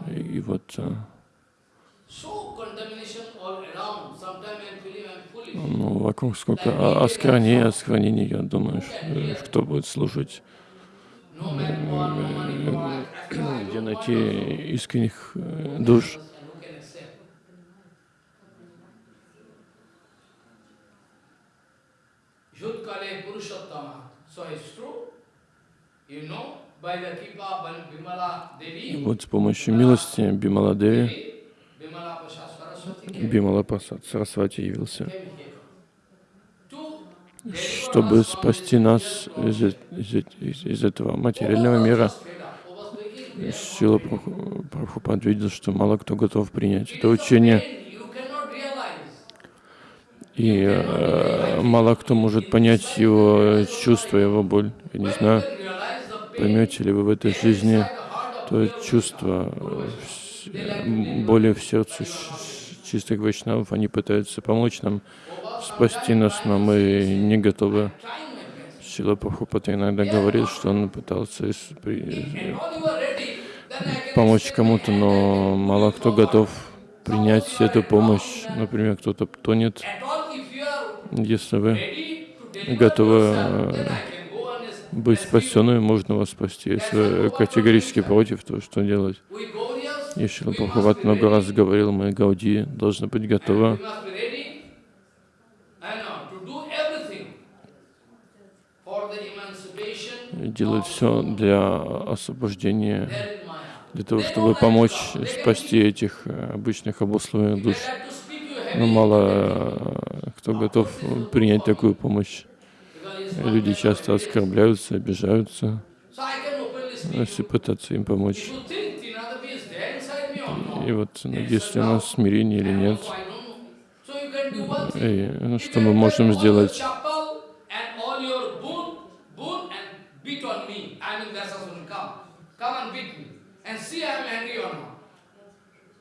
И вот ну, вокруг сколько о- осквернений, осквернений, я думаю, э, кто будет I где найти искренних э, душ. Yudkale Purushottama. So it's true. You know, by the Kripa Ban- Bimala И Devi, вот с помощью милости Saraswati came, Бимала Пасад Сарасвати явился, чтобы спасти нас из, э- из, э- из- из этого материального мира. Сила Прабху- Прабхупад видел, что мало кто готов принять это учение, и э, мало кто может понять его чувства, его боль. Я не знаю, поймете ли вы в этой жизни то чувство э, боли в сердце чистых вайшнавов, они пытаются помочь нам, спасти нас, но мы не готовы. Шила Прабхупада иногда говорит, что он пытался помочь кому-то, но мало кто готов принять эту помощь. Например, кто-то тонет. Если вы готовы э, быть спасенными, можно вас спасти. Если вы категорически против, то что делать? И Шила we must Прабхупад be много раз говорил, мы Гауди должны быть готовы must be ready and uh, to do everything for the of все для освобождения, для того, чтобы помочь спасти этих э, обычных обусловленных душ. Но мало э, кто готов принять такую помощь. Люди часто оскорбляются, обижаются, если пытаться им помочь. И вот ну, есть ли у нас смирение или нет. И ну, что мы можем сделать? chapel and all your boon, boon and beat on me. I mean, that's also come. Come and beat me. And see I am angry or not.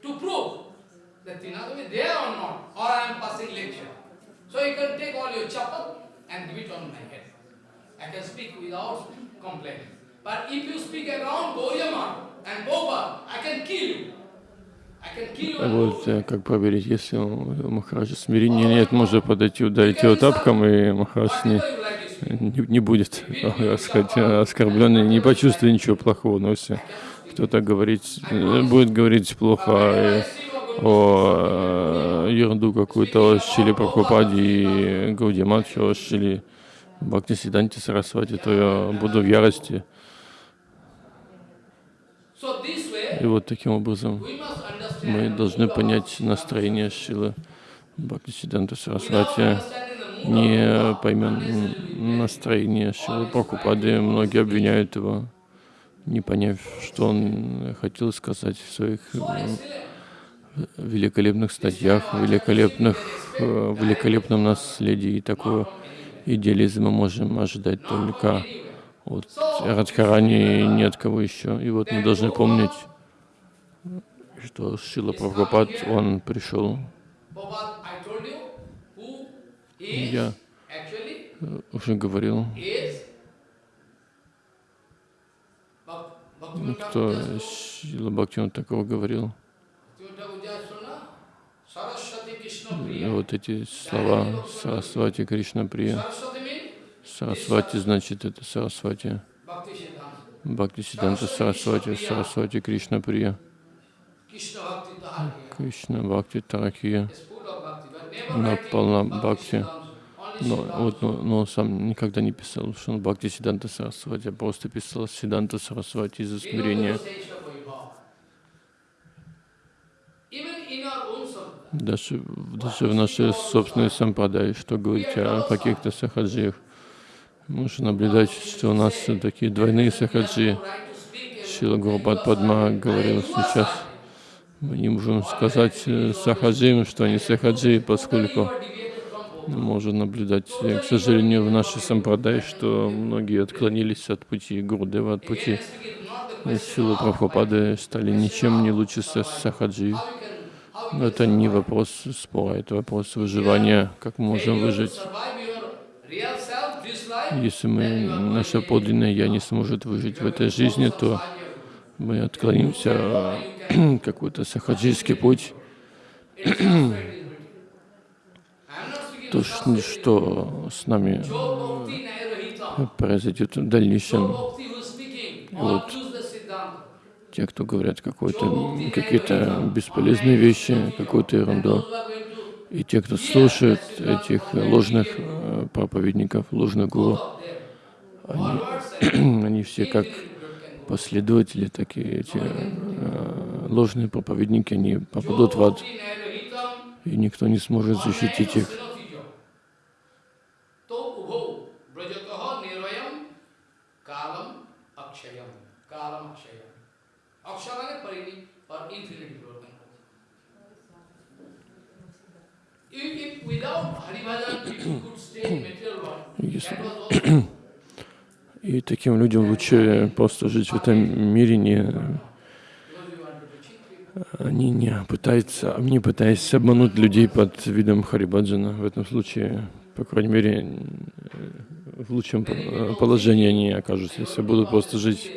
To prove that Tinadavi is there or not, or I am passing lecture. So you can take all your chapel and give it on my head. I can speak without complaining. But if you speak around Gauriamar and Boba, I can kill you. Вот э, как проверить, если у Махараджа смирения нет, можно подойти, ударить его тапком, и Махарадж не, не, не будет э, э, оскорбленный, не почувствует ничего плохого. Но если кто-то говорить, э, будет говорить плохо э, о э, ерунду какую-то Шили Прабхупаде и Гаудиматхе, о Шили Бхакти Сиданте Сарасвати, то я буду в ярости. И вот таким образом мы должны понять настроение Шилы Бхакти Сиданта Сарасвати. Не поймем настроение Шилы Прабхупады, многие обвиняют его, не поняв, что он хотел сказать в своих. Великолепных статьях, великолепных, э, великолепном наследии. И такого идеализма можем ожидать только от Радхарани и ни от кого еще. И вот мы должны помнить, что Шила Прабхупад, он пришел. Я уже говорил, кто Шила Бхактивinoda такого говорил. Вот эти слова Сарасвати Кришна Прия. Сарасвати значит это Сарасвати. Бхакти Сиданта Сарасвати, Сарасвати Кришна Прия. Кришна Бхакти Таракия. Она полна бхакти. Но, вот, но, но он сам никогда не писал, что он Бхакти Сиданта Сарасвати, а просто писал Сиданта Сарасвати из-за смирения. Даже, даже в нашей собственной сампрадай, что говорить о каких-то сахаджиях. Можно наблюдать, что у нас такие двойные сахаджи. Шила Гурбат Падма говорил сейчас, мы не можем сказать э, сахаджиям, что они сахаджи, поскольку можно наблюдать, к сожалению, в нашей сампрадай, что многие отклонились от пути Гурдева, от пути Силы Прабхупады стали ничем не лучше са- сахаджи. Это не вопрос спора, это вопрос выживания, как мы можем выжить. Если мы, наше подлинное «я» не сможет выжить в этой жизни, то мы отклонимся какой-то сахаджийский путь, то, что с нами произойдет в дальнейшем. Вот. Те, кто говорят какие-то бесполезные вещи, какую-то ерунду, и те, кто слушает этих ложных э, проповедников, ложных гуру, and они все как последователи, такие эти э, ложные проповедники, они попадут в ад, и никто не сможет защитить их. И таким людям лучше просто жить в этом мире, не, они не пытаются, не пытаясь обмануть людей под видом Харибаджана. В этом случае, по крайней мере, в лучшем положении они окажутся, если будут просто жить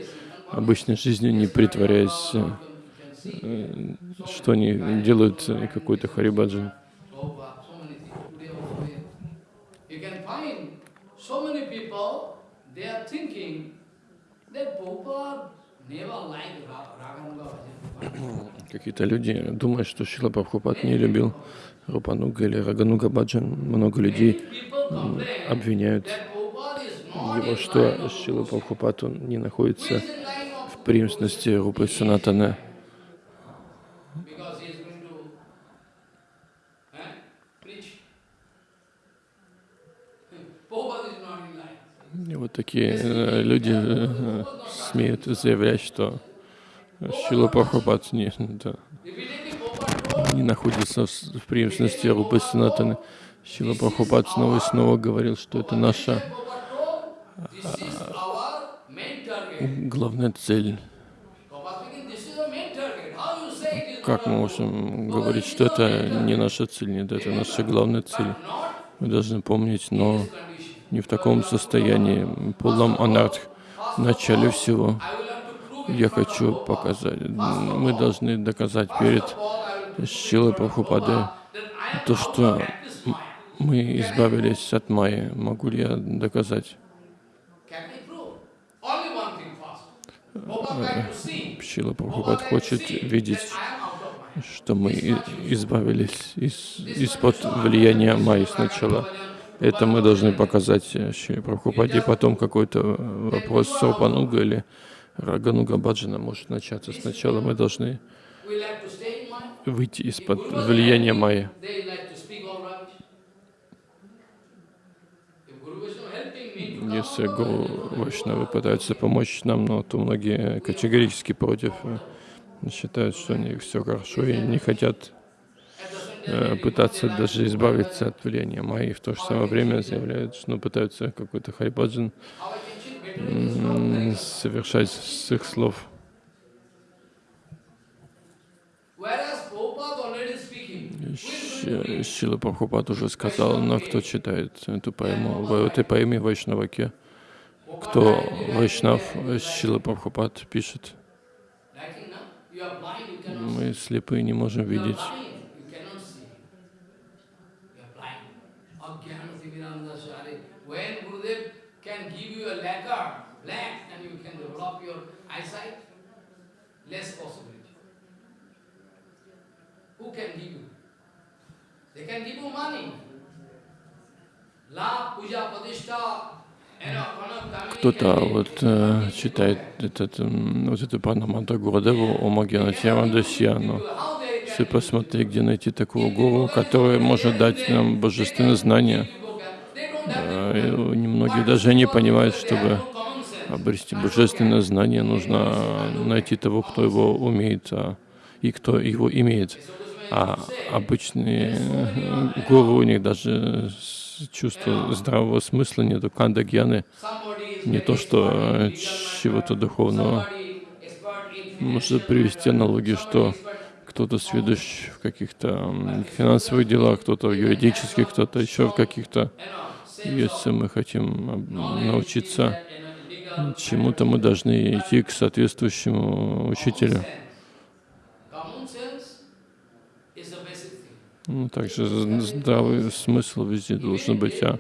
обычной жизнью, не притворяясь, э, что они делают э, какой-то Харибаджан. Какие-то люди думают, что Шила Прабхупад не любил Рупануга или Рагануга Баджан. Много людей обвиняют его, что Шила Прабхупад не находится в преемственности Рупы Санатана, because he is going to eh, preach. Prabhupada is not in line. И вот такие э, люди э, смеют заявлять, что Шила Прабхупад не, да, не находится в, в преемственности Рупы Санатаны. Шила Прабхупад снова и снова говорил, что это наша target. главная цель. Как мы можем говорить, что это не наша цель? Нет, это наша главная цель. Мы должны помнить, но? Не в таком состоянии, полном анарх. В начале всего я хочу показать, мы должны доказать перед Шилой Прабхупадой то, что мы избавились от Майи. Могу ли я доказать? See. Шила Прабхупад хочет видеть, что мы избавились из- из-под влияния Майи сначала. Это мы должны показать э, Шри Прабхупаде. Потом какой-то э, вопрос Сарпануга или Рагануга Баджана может начаться. Сначала мы должны выйти из-под влияния Майи. Если Гуру it, Вайшнавы пытаются помочь нам, но то многие категорически против, э, считают, что у них все хорошо и не хотят at the same time, э, пытаться даже избавиться от влияния Майи. В то же самое время заявляют, что ну, пытаются какой-то хайбаджан совершать с их слов. Шила Прабхупад уже сказал, но кто читает эту поэму, в этой поэме Вайшнаваке, кто Вайшнав, Шила Прабхупад пишет, мы слепые не можем видеть. Give you a lacquer, black, and you can develop your eyesight, less possibility. Who can give you? They can give you money. Кто-то вот э, читает этот, вот эту Панаманта Гурудеву о How they все посмотри, где найти такого гуру, который может дать нам божественное знание. people Немногие даже не понимают, чтобы обрести божественное знание, нужно найти того, кто его умеет, а, и кто его имеет. А обычные э, гуру, у них даже чувства здравого смысла нету, канда гьяны, Somebody is не то что э, чего-то духовного. Можно привести аналогию, что кто-то сведущ в каких-то финансовых делах, кто-то в юридических, кто-то еще в каких-то. Если мы хотим научиться чему-то мы должны идти к соответствующему учителю. Ну, также здравый смысл везде должен быть. А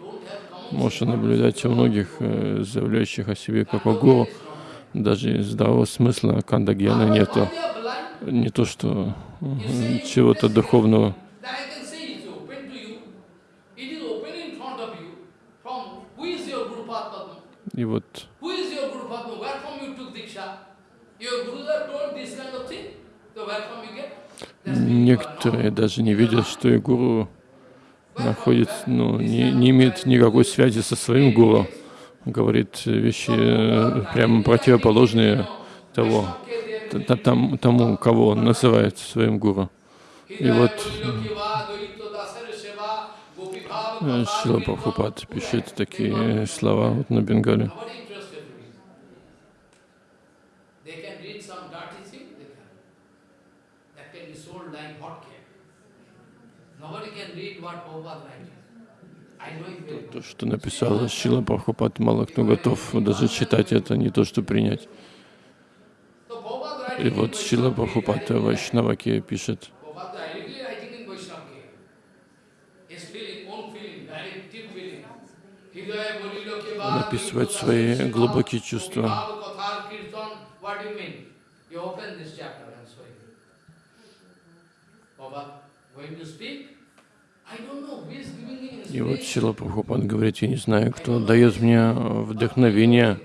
можно наблюдать у многих, э, заявляющих о себе как о гуру, даже здравого смысла кандагьяна нету. Не то, что чего-то духовного. You are некоторые даже не видят, что и гуру находится, ну, не, не имеет никакой связи со своим гуру. Говорит вещи э, прямо противоположные того, т- т- там- тому, кого он называет своим гуру. И вот Шила Прабхупад пишет такие слова вот на Бенгале. То, что написала Шила Прабхупад, мало кто готов даже читать это, не то что принять. И вот Шила Прабхупад в Вайшнаваке пишет, Prabhupada directly writing in Vaishnava His feeling, own feeling, direct deep feeling. Hidaya bolilo ke он baad описывает Gopika свои Seva, глубокие чувства. Gopika Kathar Kirtan. What do you mean? You open this chapter and show you. Baba, going to speak? I don't know who is giving me И вот. Шила Прабхупад говорит, я не знаю, кто дает мне вдохновение,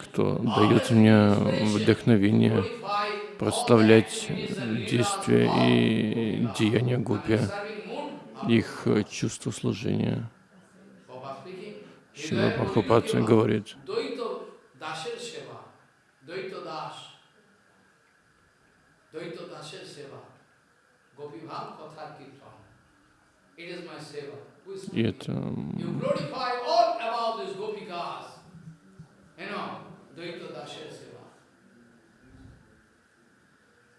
кто дает мне вдохновение прославлять действия и деяния гупи. Их э, чувство служения. Шила Прабхупад bolilo keva. говорит, Dvaita Dasher Seva, Gopi Bhav Katha Kirtan. It is my Seva. Who is и speaking? это м, You glorify all about these Gopikas. You know, Dvaita Dasher Seva. At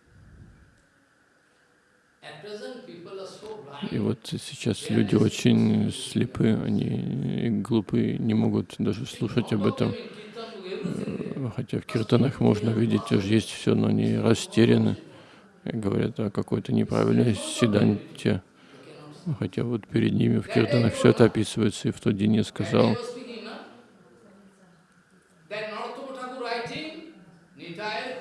present, people are so blind. И вот сейчас люди очень слепы, они глупы, не могут даже слушать об этом. Э, Хотя в киртанах можно видеть, уже есть все, но они растеряны. И говорят о какой-то неправильной седанте. Хотя вот перед ними в киртанах все это описывается. И в тот день я сказал, That Narottam Thakur writing, Nitaya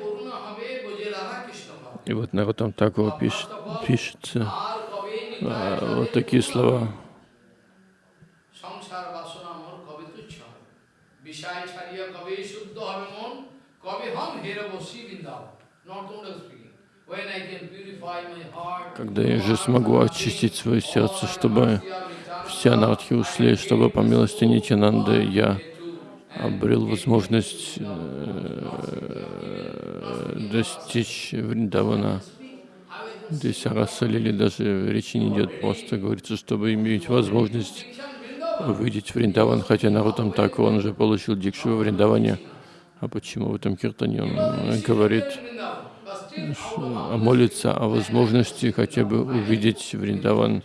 и вот на Нарутам Такур пишет, пишется а, вот такие слова. Когда я же смогу очистить свое сердце, чтобы все анархи ушли, чтобы по милости Нитянанды я обрел возможность э, достичь Вриндавана. Здесь о Расалиле даже речи не идет, просто говорится, чтобы иметь возможность увидеть Вриндаван, хотя Нарутам так он уже получил дикшу во Вриндаване. А почему в этом киртане он э, говорит, ш- молится о возможности хотя бы увидеть Вриндаван,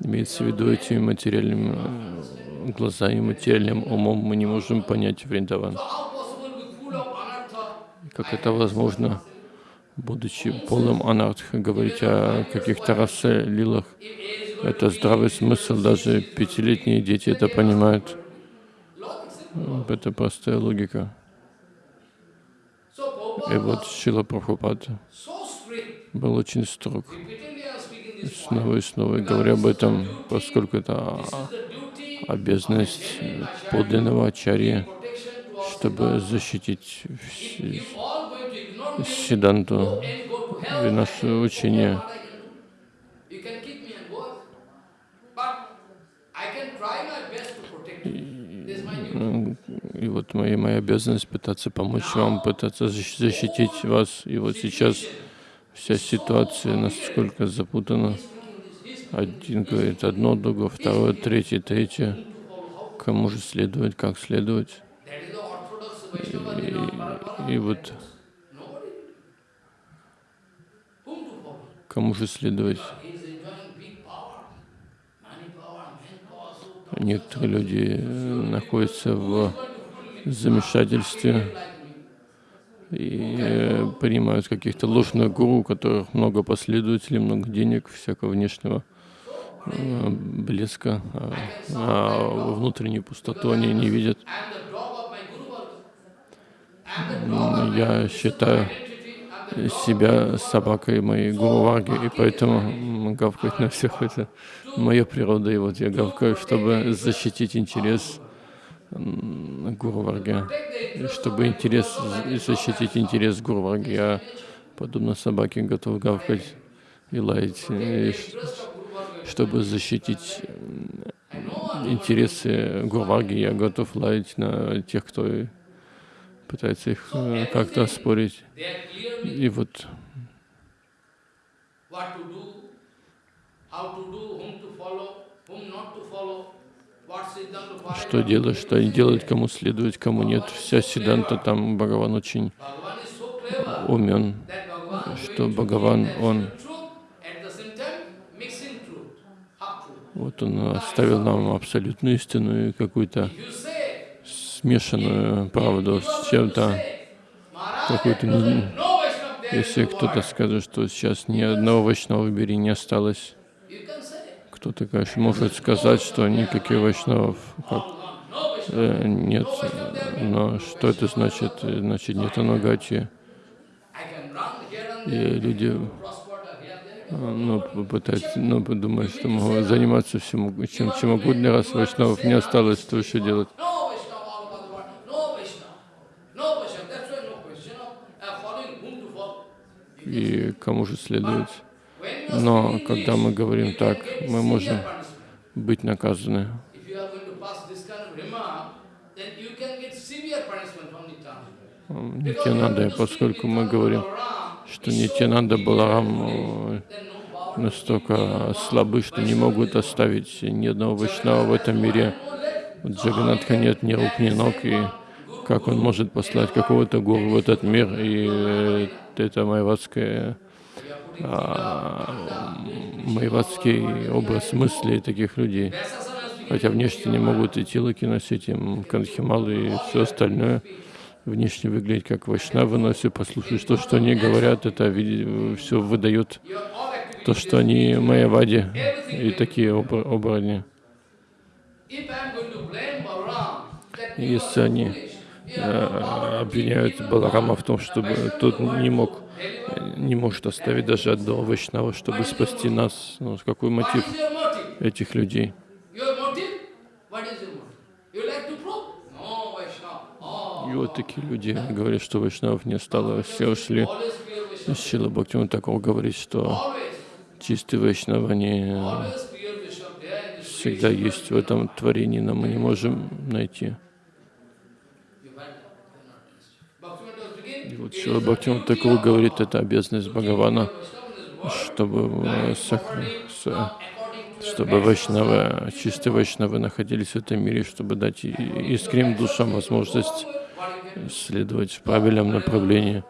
имеется в виду этими материальными э, глазами, материальным умом мы не можем понять Вриндаван. Как это возможно, будучи полным анартха, говорить о каких-то расе лилах? Это здравый смысл, даже пятилетние дети это понимают. Это простая логика. И вот Шила Прабхупад был очень строг, снова и снова говоря об этом, поскольку это обязанность подлинного ачарьи, чтобы защитить Сиданту и наше учение. И вот моя, моя обязанность пытаться помочь вам, пытаться защ- защитить вас. И вот сейчас вся ситуация насколько запутана. Один говорит одно, другой второе, третье, третье. Кому же следовать, как следовать? И, вот кому же следовать? некоторые люди э, находятся в замешательстве и э, принимают каких-то ложных гуру, у которых много последователей, много денег, всякого внешнего э, блеска, а, а внутреннюю пустоту они не видят. I'm the dog of my Guru Varga. I'm the dog of my Я считаю себя собакой моей гуру Варги, и поэтому гавкать на всех это моя природа, и вот я гавкаю, чтобы защитить интерес м, гуру Варги. И чтобы интерес, защитить интерес гуру Варги, я, подобно собаке, готов гавкать и лаять, и чтобы защитить интересы гуру Варги, я готов лаять на тех, кто пытается их э, как-то clearly И вот что делать, что не делать, кому следовать, кому нет. Вся Сиданта там Бхагаван очень умен, что Бхагаван, он, вот он оставил нам абсолютную истину и какую-то смешанную правду с чем-то, какую-то Если кто-то скажет, что сейчас ни одного Вайшнава в мире не осталось, кто-то, конечно, может сказать, что никаких Вайшнавов как, э, нет. Но что это значит? Э, Значит, нет анагати. И люди а, ну, попытаются, ну, подумают, что могут заниматься всем, чем, чем угодно, раз Вайшнавов не осталось, то еще делать. No Vaishnava all over the world, no Vaishnava, no Vaishnava. That's why no question of uh, following whom to follow. И кому же are Но когда мы говорим так, мы можем быть наказаны. Нитянанда, поскольку мы говорим, что Нитянанда Баларам э, настолько слабы, что не могут оставить ни одного Вайшнава в этом мире. У Джаганатха нет ни рук, ни ног, и как он может послать какого-то гуру в этот мир, и э, это майватское, а, майватский образ мыслей таких людей. Хотя внешне не могут и тилоки носить, им кандхималы и все остальное. Внешне выглядеть как вайшнавы, но если послушать то, что они говорят, это все выдает то, что они майявади и такие оборотни. Если они обвиняют Баларама в том, чтобы тот не мог, не может оставить даже одного вайшнава, чтобы спасти нас, ну, какой мотив этих людей? И вот такие люди говорят, что вайшнавов не стало, все ушли. Шила Бхактиван Такор говорит, что чистые вайшнавы, они всегда есть в этом творении, но мы не можем найти. И вот Шила Бхактиван Такор говорит, это обязанность Бхагавана, чтобы, э, чтобы вайшнавы, чистые вайшнавы находились в этом мире, чтобы дать и- искренним душам возможность следовать в правильном направлении.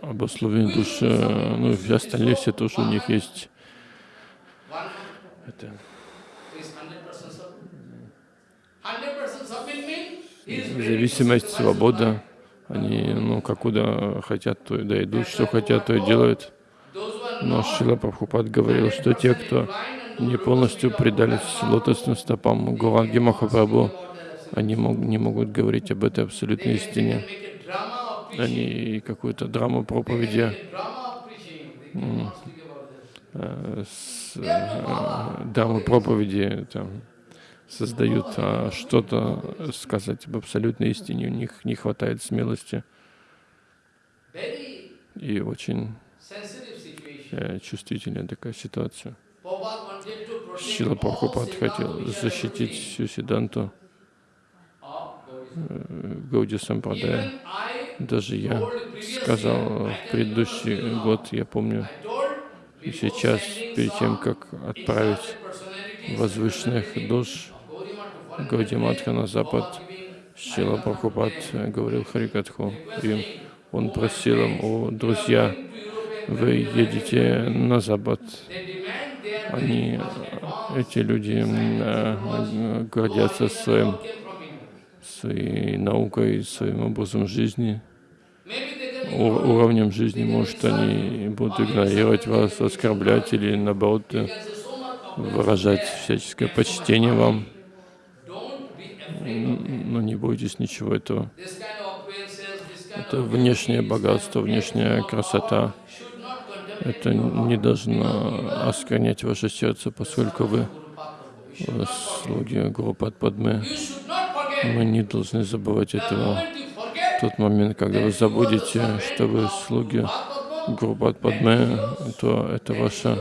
Обусловленные души, э, ну и остальные все тоже у них есть это, is hundred percent submit. Hundred percent submit means he is ready to зависимость, свобода. Они, ну, как куда хотят, то и да идут, что хотят, то и делают. Но Шила Прабхупад говорил, что те, кто не полностью предались лотосным стопам Гуранги Махапрабху, они мог, не могут говорить об этой абсолютной истине. Они какую-то драму проповеди э, э, драму проповеди там, создают, а что-то сказать об абсолютной истине у них не хватает смелости и очень э, чувствительная такая ситуация. Шила Прабхупад хотел защитить всю Сиданту э, Гауди Сампрадая. Даже я сказал I в предыдущий год, я помню, и сейчас, перед тем, как отправить возвышенных душ foreign Гаудиматха на запад, Шила Прабхупад говорил Харикатху requesting, Он "Oh, my просил им, о, друзья, вы едете на Запад. Они, эти люди э, гордятся своим, своей наукой, своим образом жизни, уровнем жизни. Может, они будут игнорировать вас, оскорблять или, наоборот, выражать всяческое почтение вам. Но не бойтесь ничего этого. Это внешнее богатство, внешняя красота. Это не должно осквернять ваше сердце, поскольку вы э, слуги Гуру Падме. Мы не должны забывать этого. В тот момент, когда вы забудете, что вы слуги Гуру Падме, то это ваша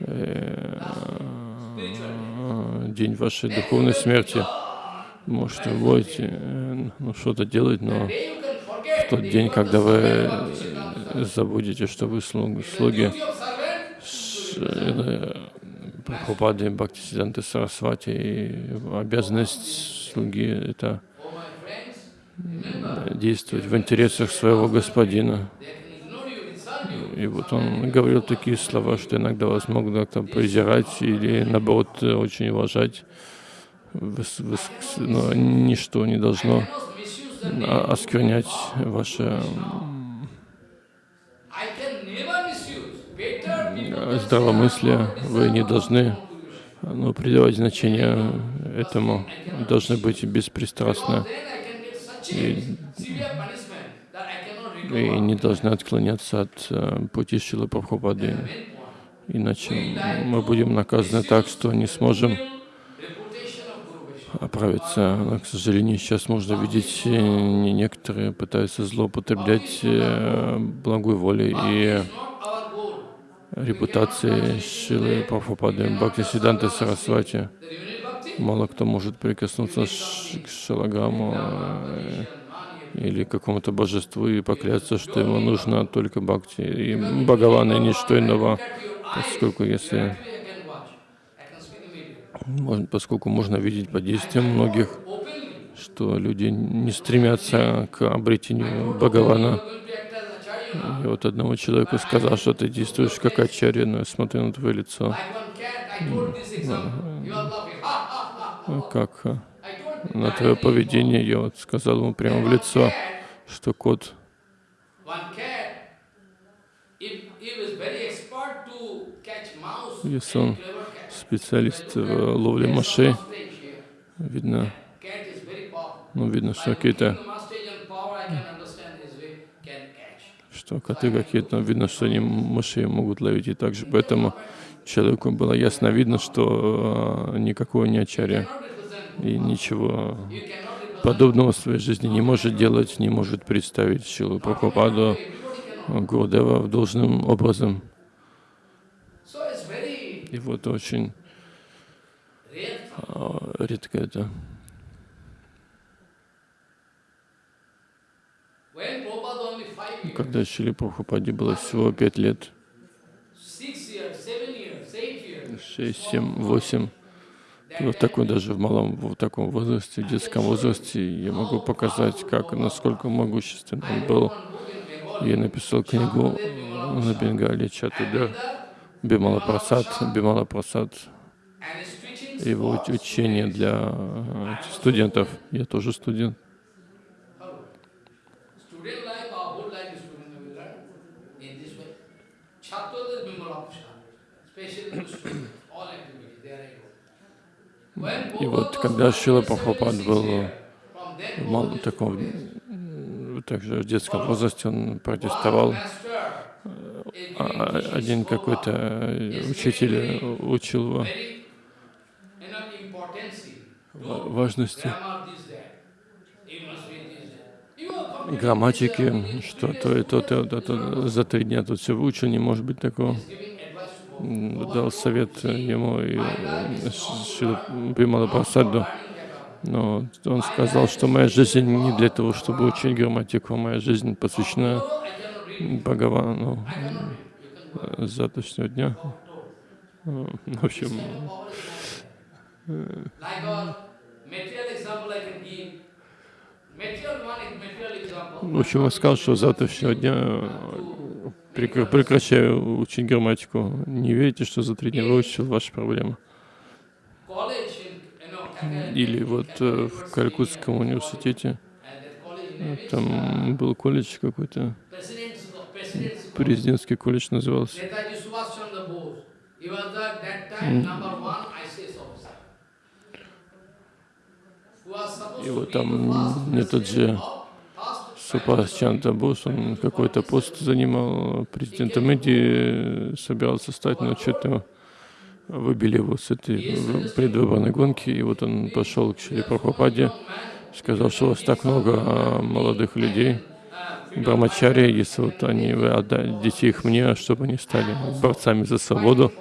э, день вашей духовной смерти. Может, вы будете э, ну, что-то делать, но в тот день, когда вы э, забудете, что вы слуги, слуги э, Прабхупады Бхактисиданты Сарасвати, и обязанность слуги — это действовать в интересах своего господина. they can ignore you, insult you. И вот он говорил такие слова, что иногда вас могут как-то презирать или, наоборот, очень уважать. Но ничто не должно осквернять ваше здравомыслие. "I'm not Вы не должны ну, придавать значение этому. Должны быть беспристрастны. Because и не должны отклоняться от э, пути Шилы Прабхупады. Иначе мы будем наказаны так, что не сможем оправиться. Но, к сожалению, сейчас можно видеть, э, не- некоторые пытаются злоупотреблять э, благой волей и репутацией Шилы Прабхупады, Бхактисиданты Сарасвати. The unit bhakti, Мало кто может прикоснуться к Шалаграму э, или какому-то божеству и поклясться, что ему нужно только Бхакти и Бхагаван и ничто иного. Поскольку если. Можно- поскольку можно видеть по действиям многих, что люди не стремятся к обретению Бхагавана. И вот одному человеку сказал, что ты действуешь как ачарья, но я смотрю на твое лицо, ha. как told на твое поведение. Я вот сказал ему прямо в лицо, что кот, Если он специалист в ловле мышей, видно, ну, видно, что какие-то, что коты какие-то, видно, что они мышей могут ловить и так же. Поэтому человеку было ясно видно, что э, никакого не represent. И ничего подобного в своей жизни не может делать, не может представить Шилу Прабхупаду. Гурудева в должным образом. И вот очень а, редко это. Когда Шили Прабхупаде было всего пять лет, шесть, семь, восемь, вот такой даже в малом, в таком возрасте, в детском возрасте, я могу показать, как, насколько могущественным он был. Я написал книгу на Бенгале Чатуда Бимала Прасад, Бимала Прасад, его уч- учение для э, студентов. Я тоже студент. Student И вот когда Шила 76 Прабхупад был в таком, также в детском возрасте он протестовал. А- а- Один какой-то э, учитель учил его важности грамматики, что то и то, то, то, то. За три дня тут все выучил, не может быть такого. Дал совет ему и э, Бимала Прасаду. Но он сказал, что моя жизнь не для того, чтобы учить грамматику, моя жизнь посвящена. Бхагавану э, завтрашнего дня. Э, В общем, example. В общем, он сказал, что завтрашнего дня э, прекращаю учить грамматику. Не верите, что за три дня выучил ваши проблемы? Или вот э, в Калькутском университете, э, там был колледж какой-то, президентский колледж назывался. И вот там этот же Супас Чанта Бос, он какой-то пост занимал президентом Индии, собирался стать, но что-то выбили его с этой предвыборной гонки, и вот он пошел к Шри Прабхупаде, сказал, что у вас так много а, молодых людей, брамачари, если вот они, вы отдадите их мне, чтобы они стали борцами за свободу,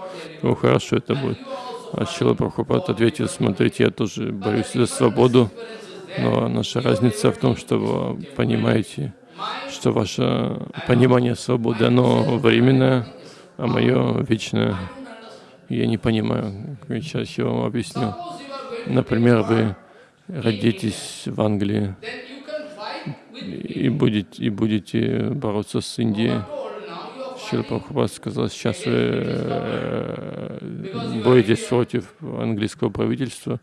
то хорошо это будет. А Шила Прабхупад ответил, смотрите, я тоже борюсь за свободу, но наша разница в том, что вы понимаете, что ваше понимание свободы, оно временное, а мое вечное. Я не понимаю, сейчас я вам объясню. Например, вы родитесь в Англии и будете, и будете бороться с Индией. Fighting Прабхупад сказал, сейчас вы э, боретесь против английского правительства,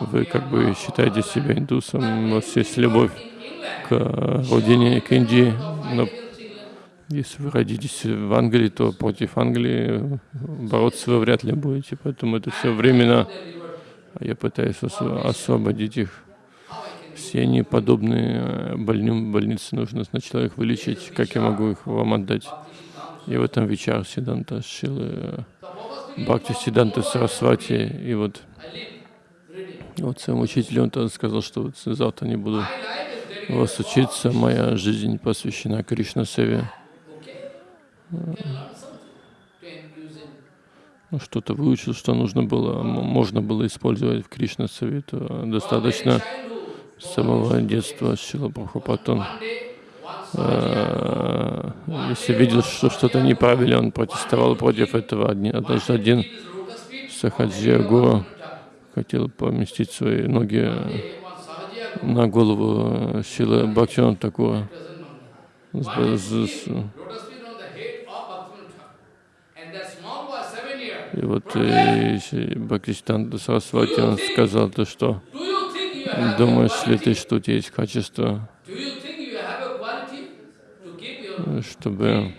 вы как бы считаете себя индусом, у вас есть любовь к родине, к Индии, но если вы родитесь в Англии, то против Англии бороться вы вряд ли будете, поэтому это все временно, а я пытаюсь осво- освободить их. Все они подобные больным, больнице нужно сначала их вылечить, как я могу их вам отдать. И в этом вечер Сиданта Шилы, Бхакти Сиданта Сарасвати, и вот, вот своему учителю он сказал, что вот завтра не буду вас учиться, моя жизнь посвящена Кришна Севе. Ну, что-то выучил, что нужно было, можно было использовать в Кришна Севе, то достаточно с самого детства Шила Прабхупатон. Э, Если видел, что что-то неправильно, он протестовал против этого. Однажды один Сахаджия Гуру хотел поместить свои ноги на голову Шилы seven years, И вот э, Бхактистан Сарасвати, сказал то, что думаешь ли ты, что у тебя есть качество, Do you think you have a quality to keep your чтобы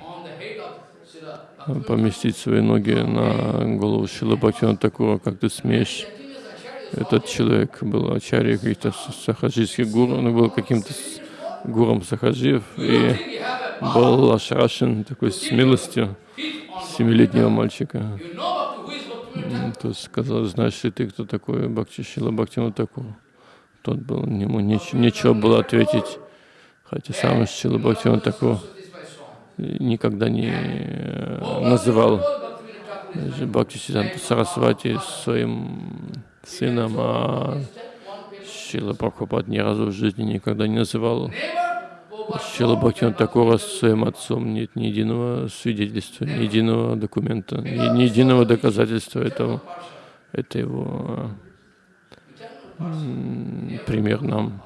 поместить свои ноги на голову Бхактивана Такура, как ты смеешь? Этот человек был ачарьей каких-то сахаджийских гуру, он был каким-то гуром сахаджиев и был ошарашен такой смелостью семилетнего мальчика. То сказал, знаешь ли ты, кто такой Бхакти Шила Бхактивана Такур? Тот был, ему неч- нечего было ответить, хотя сам Шила Бхактивана Такур никогда не э, называл Бхакти Сиданта Сарасвати своим сыном, а Шила Прабхупад ни разу в жизни никогда не называл Шила Бхактивана Такура своим отцом. Нет ни единого свидетельства, ни единого документа, ни, ни единого доказательства этого. Это его пример нам.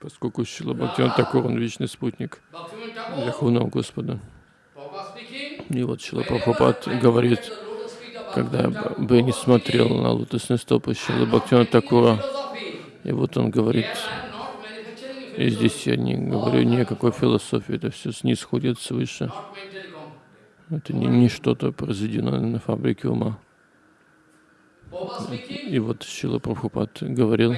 Поскольку Шила Бхактиван Такур, он вечный спутник Верховного Господа. И вот Шила Прабхупад говорит, когда бы не смотрел на лотосные стопы Шилы Бхактивана Такура, и вот он говорит, и здесь я не говорю ни о какой философии, это все снисходит свыше. Это не, не что-то произведено на фабрике ума. И вот Шила Прабхупад говорил,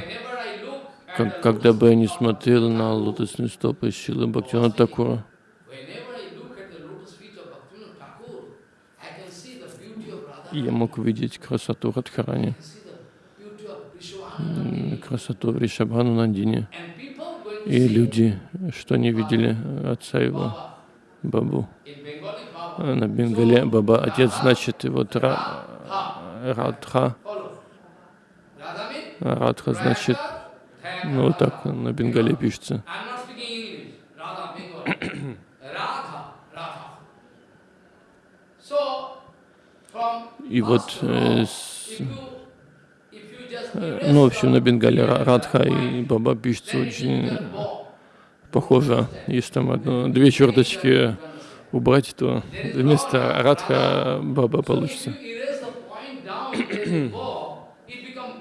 как, когда бы я не смотрел на лотосные стопы Шилы Бхактивана Такура, я мог видеть красоту Радхарани, красоту Вришабхану to И люди, что не видели отца его. Бабу. На Бенгале Баба отец, значит, и вот Ра- Радха, Радха значит, ну вот так на Бенгале пишется. И вот э, с- Э, Ну, в общем, на Бенгале Ра- Радха и Баба пишется очень похоже. Если там одно, две черточки убрать, то вместо Радха Баба получится. If you erase the point down, there is bo, it become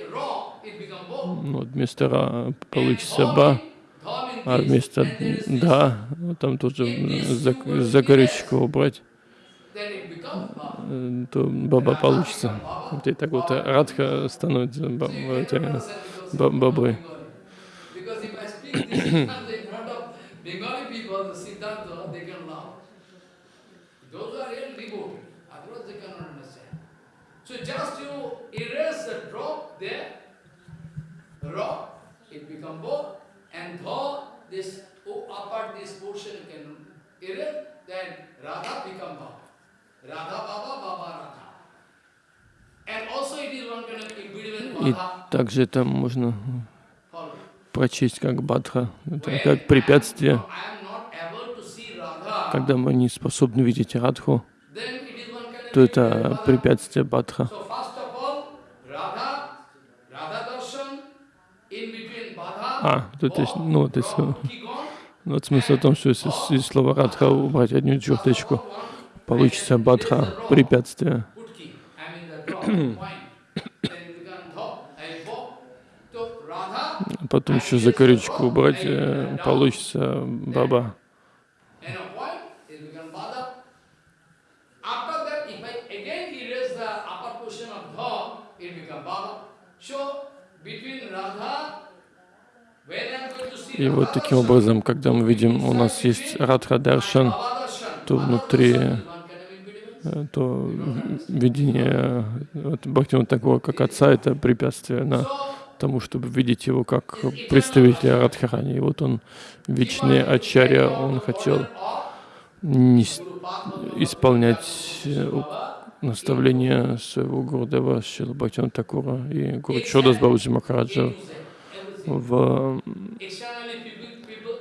a raw, it become bo. Ну, вот вместо Ра получится Ба, а вместо Да, ну, там тоже зак- закорючку убрать, э, то Баба получится. Вот и так вот Радха становится ба- это, ба- Бабой. So just you erase the drop there, И также это можно прочесть как Бадха, это как препятствие. Когда мы не способны видеть Радху, то это препятствие Бадха. So first of all, Radha, Radha darshan, in between Badha, А, тут есть, ну, то есть, вот смысл в том, что если из слова Радха убрать одну черточку, получится Бадха, препятствие. А Потом еще закорючку убрать, э, получится Баба. and a point, it becomes Bada. After that, if I again erase the upper portion of Dha, it becomes Baba. So, between Radha, when I am going to see И вот таким образом, когда мы видим, у нас есть Радха Даршан, то внутри э, то видение вот, Бхактивinoda такого, как отца, это препятствие на тому, чтобы видеть его как представителя Радхарани. И вот он, вечный Ачарья, он хотел нес- исполнять э, наставления своего Гурдева Шила Бхактивinoda Такура и Гуру Чодас Бабаджи Махараджа в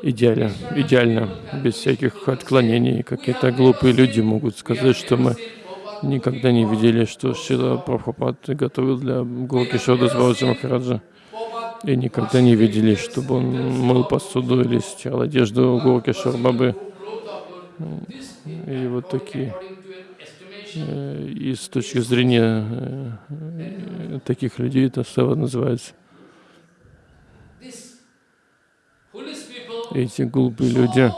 идеале, идеально, без всяких отклонений. Какие-то глупые люди могут сказать, что мы никогда не видели, что Шила Прабхупад готовил для Гуру Кишода Бабаджи Махараджа. И никогда не видели, чтобы он мыл посуду или стирал одежду Гуру Кишор Бабы. И вот такие. Э, И с точки зрения э, таких людей это называется. Эти глупые люди,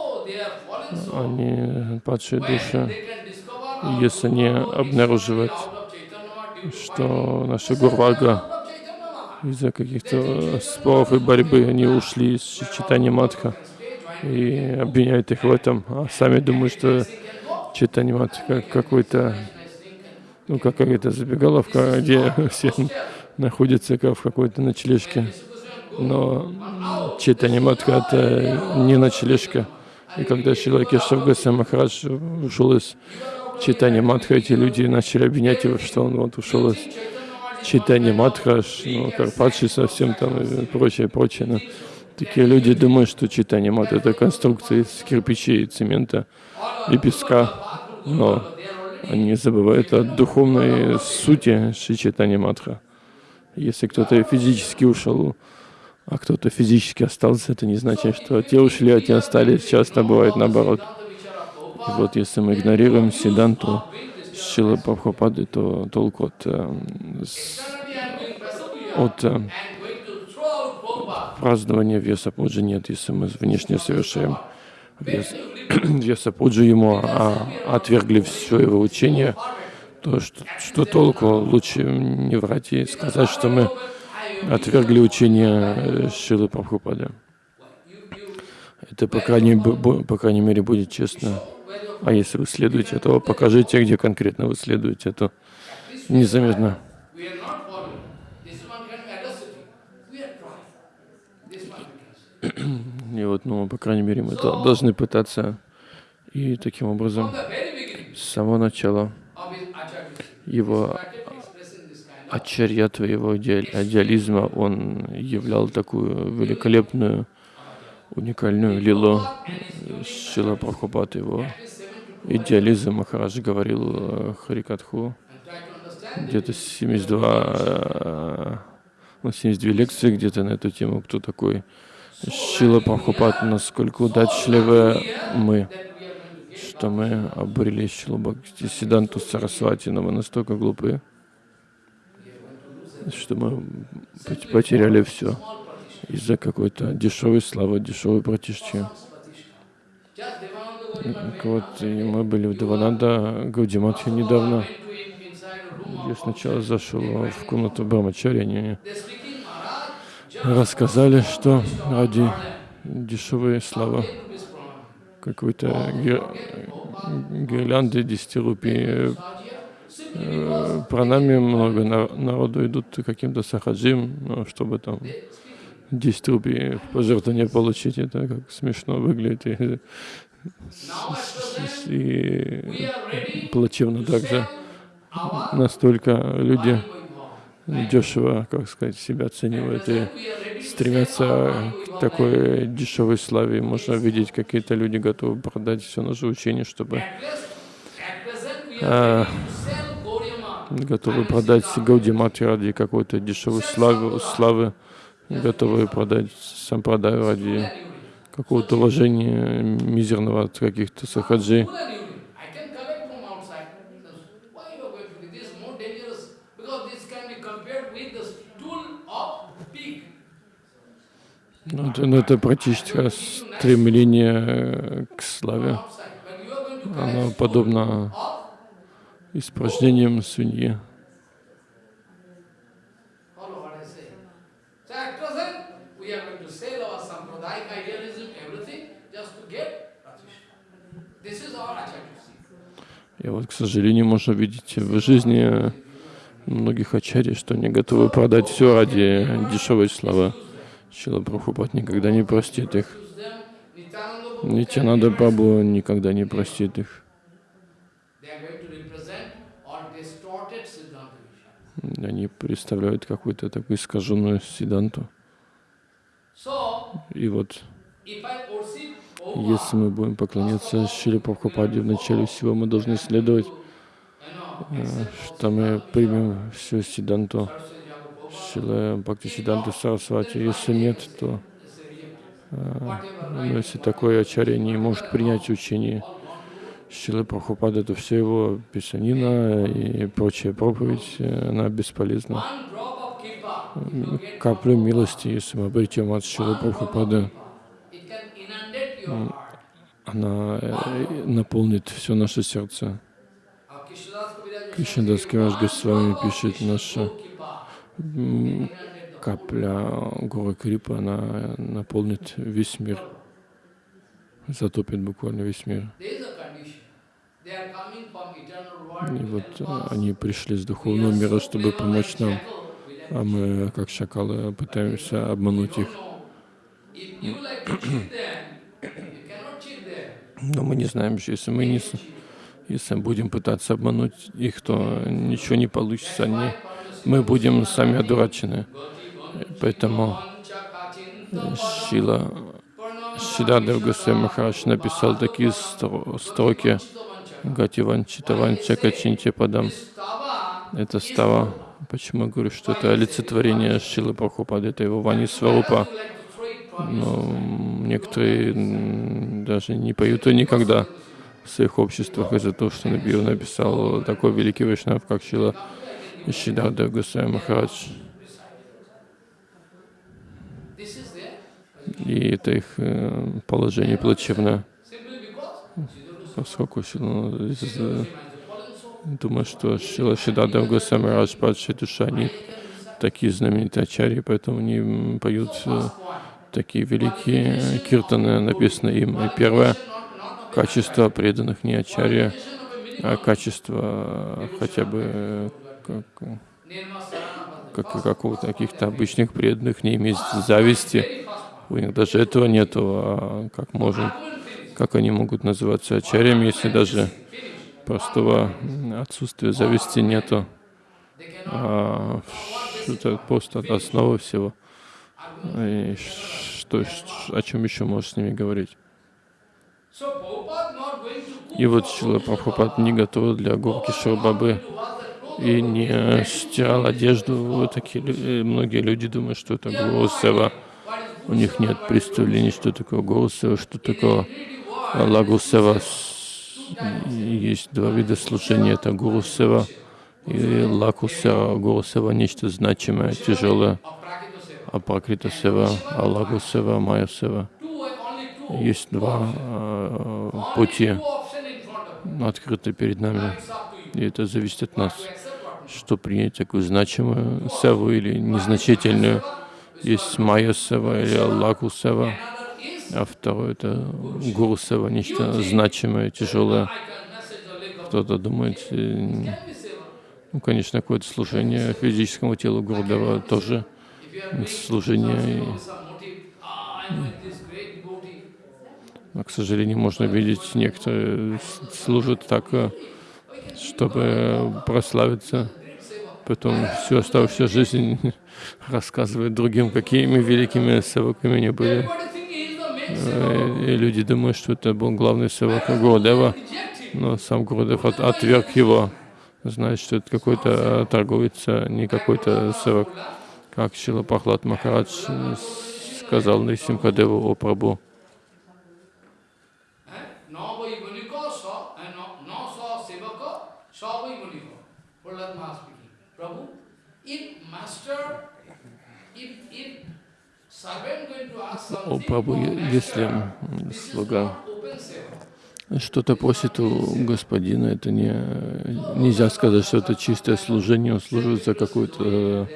они падшие души. Если они обнаруживают, что наша Гурвага из-за каких-то споров и борьбы они ушли из читания Матха и обвиняют их в этом, а сами думают, что читание Матха какой-то, ну, как какая-то забегаловка, где все находятся как в какой-то ночлежке. Но читание Матха — это не ночлежка. И когда Кешав Госвами Махарадж ушел из читания Матха, эти люди начали обвинять его, что он вот ушел из читания Матха, ну, как падший совсем там и прочее, прочее. Но такие люди думают, что читание Матха — это конструкция из кирпичей, цемента и песка. Но они забывают о духовной сути Шри читания Матха. Если кто-то физически ушел, а кто-то физически остался, это не значит, что те ушли, а те остались. Часто бывает наоборот. И вот если мы игнорируем Сиданту Шила Прабхупады, то толку от, э, с- от э, празднования Веса Пуджи нет, если мы внешне совершаем Вес, Веса Пуджи ему, а отвергли все его учение, то что, что толку? Лучше не врать и сказать, что мы отвергли учение э, Шилы Прабхупады. Это, по крайней, по крайней мере, будет честно. А если вы следуете, то покажите, где конкретно вы следуете, то незаметно. И вот, ну, по крайней мере, мы до- должны пытаться. И таким образом, с самого начала его started expressing this kind of ачарьятва, его идеаль- идеализма, он являл такую великолепную, уникальную лилу. Шила Прабхупад, его идеализм, Махарадж говорил э, Харикатху, где-то 72 э, У нас есть две лекции где-то на эту тему, кто такой Шила Прабхупад, насколько удачливы мы, что мы обрели Шилу Бхакти Сиданту Сарасвати, но мы настолько глупые, что мы пот- потеряли все из-за какой-то дешевой славы, дешевой братишки. Вот, мы были в Девананда Гаудиматхе недавно. Я сначала зашел в комнату Брамачари, они рассказали, что ради дешевой славы 10 rupees pranam. какой-то гир- гирлянды 10 рупий э, пранами много на- народу идут каким-то сахаджим, ну, чтобы там 10 рупий в пожертвование получить. Это как смешно выглядит и, и плачевно также. Настолько люди дешево, как сказать, себя оценивают и стремятся к такой дешевой славе. Можно видеть, какие-то люди готовы продать все наше учение, чтобы Gauriya готовы продать Гаудимати ради какой-то дешевой славы, славы, готовы продать сампрадай ради какого-то уважения мизерного от каких-то сахаджи. Pig. Ну, это, ну, это практически стремление э, к славе. Оно collect испражнением свиньи. И вот, к сожалению, можно видеть в жизни многих ачарий, что они готовы продать все ради дешевой славы. Шила Прабхупад никогда не простит их. Нитянада Прабху никогда не простит их. They are going to represent or distorted Siddhanta Vishaya. Они представляют какую-то такую искаженную сиданту. So, И вот, если мы будем поклоняться Шиле Прабхупаде в начале всего, мы должны следовать, э, что мы примем всю сиданту Шилы Бхакти Сиданту Сарасвати. Если нет, то э, ну, если такой ачарья не может принять учение Шилы Прабхупады, то все его писанина и прочая проповедь, э, она бесполезна. get Каплю милости, если мы обретем от Шилы heart. она э, наполнит все наше сердце. Кришнадас Кираж Госвами пишет, наша капля горы Крипа, она наполнит весь мир, затопит буквально весь мир. И вот э, они пришли с духовного мира, чтобы помочь нам, а мы, как шакалы, пытаемся обмануть их. Но мы не знаем, что если мы не, если будем пытаться обмануть их, то ничего не получится. Они, мы будем сами одурачены. Поэтому Шила Шидадев Госвами Махарадж написал такие стро- строки Гати Ванчита Ванчака Чинти Падам. Это става. Почему я говорю, что это олицетворение Шилы Прабхупады, это его Вани Сварупа. Но некоторые даже не поют и никогда в своих обществах из-за того, что Набиев написал такой великий Вайшнав, как Шила Шидардев Госвами Махарадж. И это их э, положение плачевное, поскольку Шила, э, думаю, что Шила Шидардев Госвами Махарадж, падшая душа, они такие знаменитые ачарьи, поэтому они поют э, такие великие э, киртаны, написано им. И первое качество преданных не ачарья, а качество хотя бы как, как какого-то каких-то обычных преданных, не иметь зависти. У них даже этого нету, а как можно, как они могут называться ачарьями, если даже простого отсутствия зависти нету. А это просто основа всего. И что, о чем еще можешь с ними говорить? И вот Шила Прабхупад не готова для горки clothes и не стирал одежду. Вот такие э, многие люди думают, что это Гуру Сева. У них нет представления, что такое Гуру Сева, что такое Лагу Сева. С- Есть два вида служения. Это Гуру Сева и Лагу Сева. Гуру Сева — нечто значимое, тяжелое. of Prakita Seva. Апракрита Сева, Алагу Сева, Майя Сева. Two, only two. Есть два э, пути, открыты перед нами. И это зависит от нас, что принять такую значимую севу или незначительную. Есть Майя или Аллаху а второе это Гуру нечто значимое, тяжелое. Кто-то думает, ну, конечно, какое-то служение физическому телу Гурудева тоже служение. Но, к сожалению, можно видеть, некоторые служат так, чтобы прославиться, потом всю оставшуюся жизнь рассказывают другим, какими великими севаками они были. И люди думают, что это был главный севак him. но сам Гурудев от- отверг его, знает, что это какой-то торговец, а не какой-то севак. Как Шила Пахлад Махарадж э, сказал Нисимхадеву о Прабу. Vai е- master, если слуга что-то просит у господина, это не, нельзя сказать, что это чистое служение, он служит за какую-то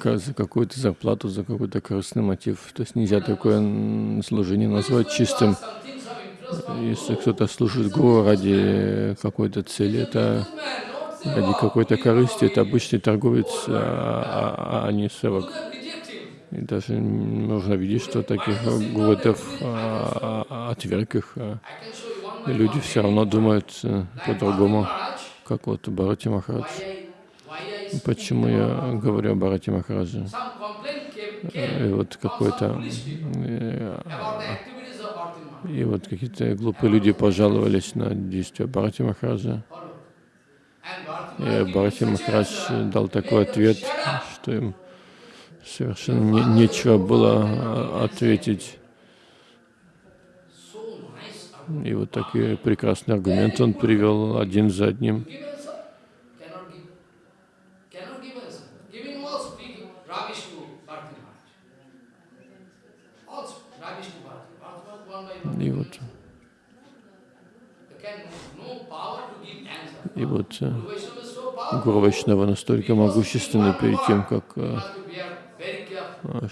как- за какую-то зарплату, за какой-то корыстный мотив. То есть нельзя такое служение назвать чистым. Если кто-то служит Гуру ради какой-то цели, это ради какой-то корысти, это обычный торговец, а, а- а не севак. И даже можно видеть, что таких гурудев а, а, отверг их. а. You one И люди все равно думают э, по-другому, как вот Барати Махарадж. Почему я говорю о Барати came, И вот какой-то э, и вот какие-то глупые люди пожаловались на действия Барати Махараджа. И Барати Махарадж дал такой ответ, что им совершенно не- нечего было а, ответить. И вот такие прекрасные аргументы он привел один за одним. И вот, и вот э. Гуру Вайшнава настолько могущественны перед тем, как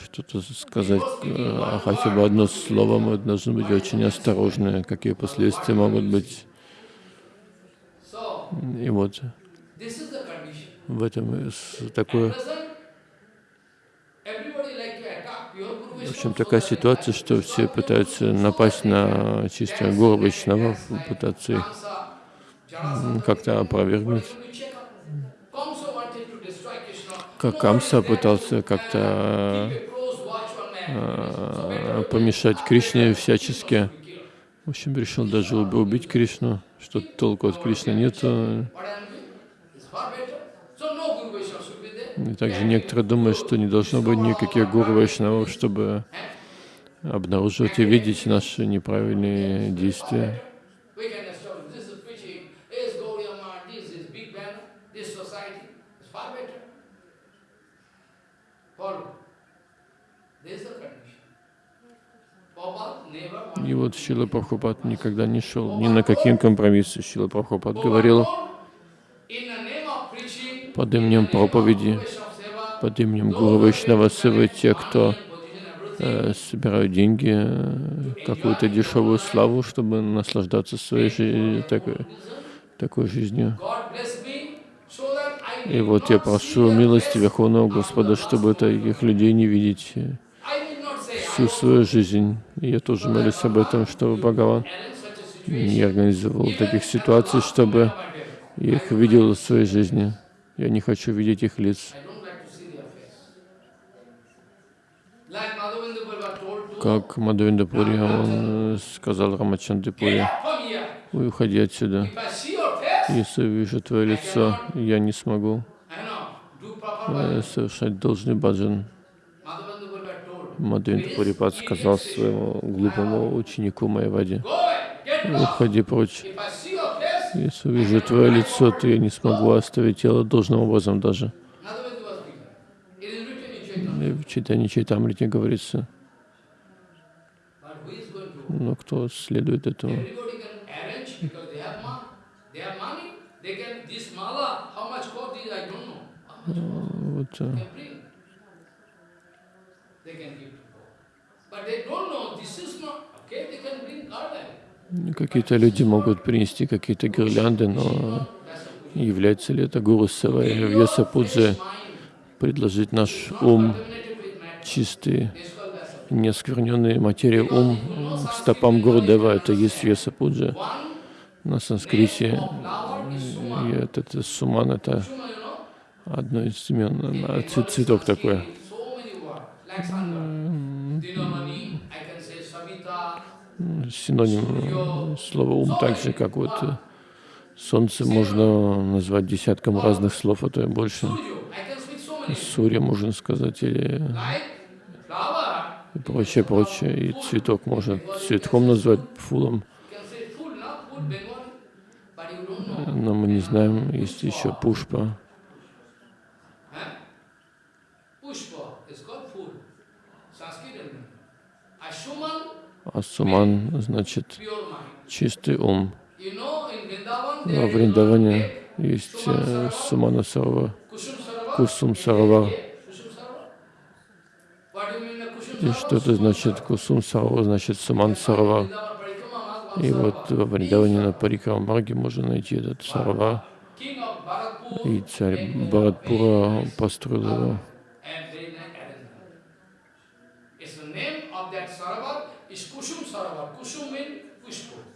что-то сказать, а хотя бы одно слово, мы должны быть очень осторожны, какие последствия могут быть. И вот в этом такое, в общем, такая ситуация, что все пытаются напасть на чисто Гуру Вайшнавов, пытаться как-то опровергнуть. Как Камса пытался как-то э, помешать Кришне всячески. В общем, решил даже уб- убить Кришну, что толку от Кришны нету. И также некоторые думают, что не должно быть никаких гуру вайшнавов, чтобы обнаруживать и видеть наши неправильные действия. И вот Шила Прабхупад никогда не шел ни на какие компромиссы. Шила Прабхупад говорил под именем проповеди, под именем Гуру Вайшнава Севы, те, кто э, собирают деньги, э, какую-то дешевую славу, чтобы наслаждаться своей жи- такой, такой жизнью. И вот я прошу милости Верховного Господа, чтобы таких людей не видеть э, I will not say, I всю свою жизнь. И я тоже молюсь об этом, чтобы Бхагаван не организовал таких ситуаций, чтобы я их видел в своей жизни. Я не хочу видеть их лиц. Как Мадхавендапури, он э, сказал Рамачандапури, get up from here. «Ой, уходи отсюда. Если увижу твое лицо, я не смогу э, совершать должный баджан. Мадхавендра Пурипад сказал своему глупому ученику lost. уходи прочь. Если увижу твое лицо, то я не смогу оставить тело должным образом даже. И в читании Чайтамрите говорится, но кто следует этому? Вот, Какие-то люди могут принести какие-то гирлянды, но является ли это гуру Савай в Яса Пудже mind. предложить наш ум чистый, This called that's a не оскверненный материей ум стопам Гурудева, это есть Яса Пуджа. One На санскрите и это, это суман, это одно из имен, а, цвет- цветок такой. Синоним слова ум, так же как вот э, солнце можно назвать десятком разных слов, а то и больше. Сурья можно сказать или и прочее, прочее. И цветок можно цветком назвать, фулом. Но мы не знаем, есть еще пушпа. А суман значит чистый ум. Vrindavan, Во Вриндаване есть э, Сумана Сарова. Кусум Kusum И что это значит Кусум Сарава, значит Суман one И вот во Вриндаване на Парикрамарге можно найти этот Bharatpur И царь Бхаратпура построил его. and very nice arrangement. It's the name of that Sarovar is Kusum Sarovar. Kusum means Pushpa. Кусум значит пушпа. Flower, Kusum, Phool, Pushpo, so many names. Shuman, so many names. Five or six type of name I guess sitting here. Are more names there. So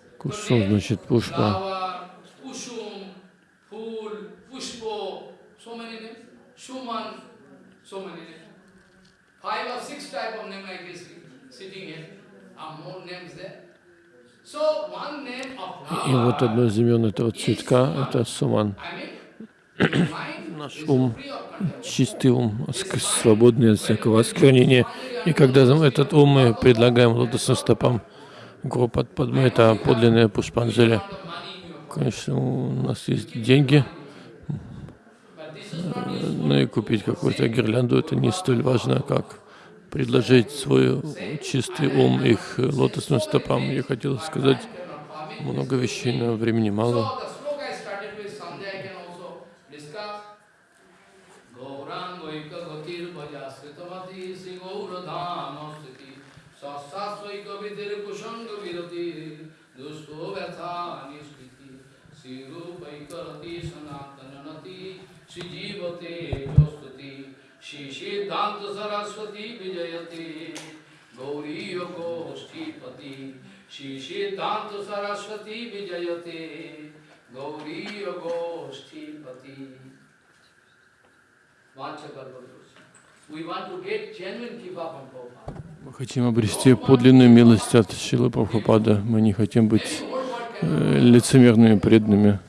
one name of И вот flower, одно из имен этого цветка — это Суман. Наш ум, чистый ум, свободный от всякого осквернения. И когда этот ум мы предлагаем лотосным стопам Гуру Падмы, это подлинная Пушпанджали. Конечно, у нас есть деньги, но и купить какую-то гирлянду это не столь важно, как предложить свой чистый ум их лотосным стопам. Я хотел сказать много вещей, но времени мало. Yogoshti Shri Siddhanta Saraswati Vijayate Gauri Yogoshti Pati We want to get genuine Kiva from Prabhupada. Мы хотим обрести подлинную милость от Шилы Прабхупада. Мы не хотим быть э, лицемерными преданными.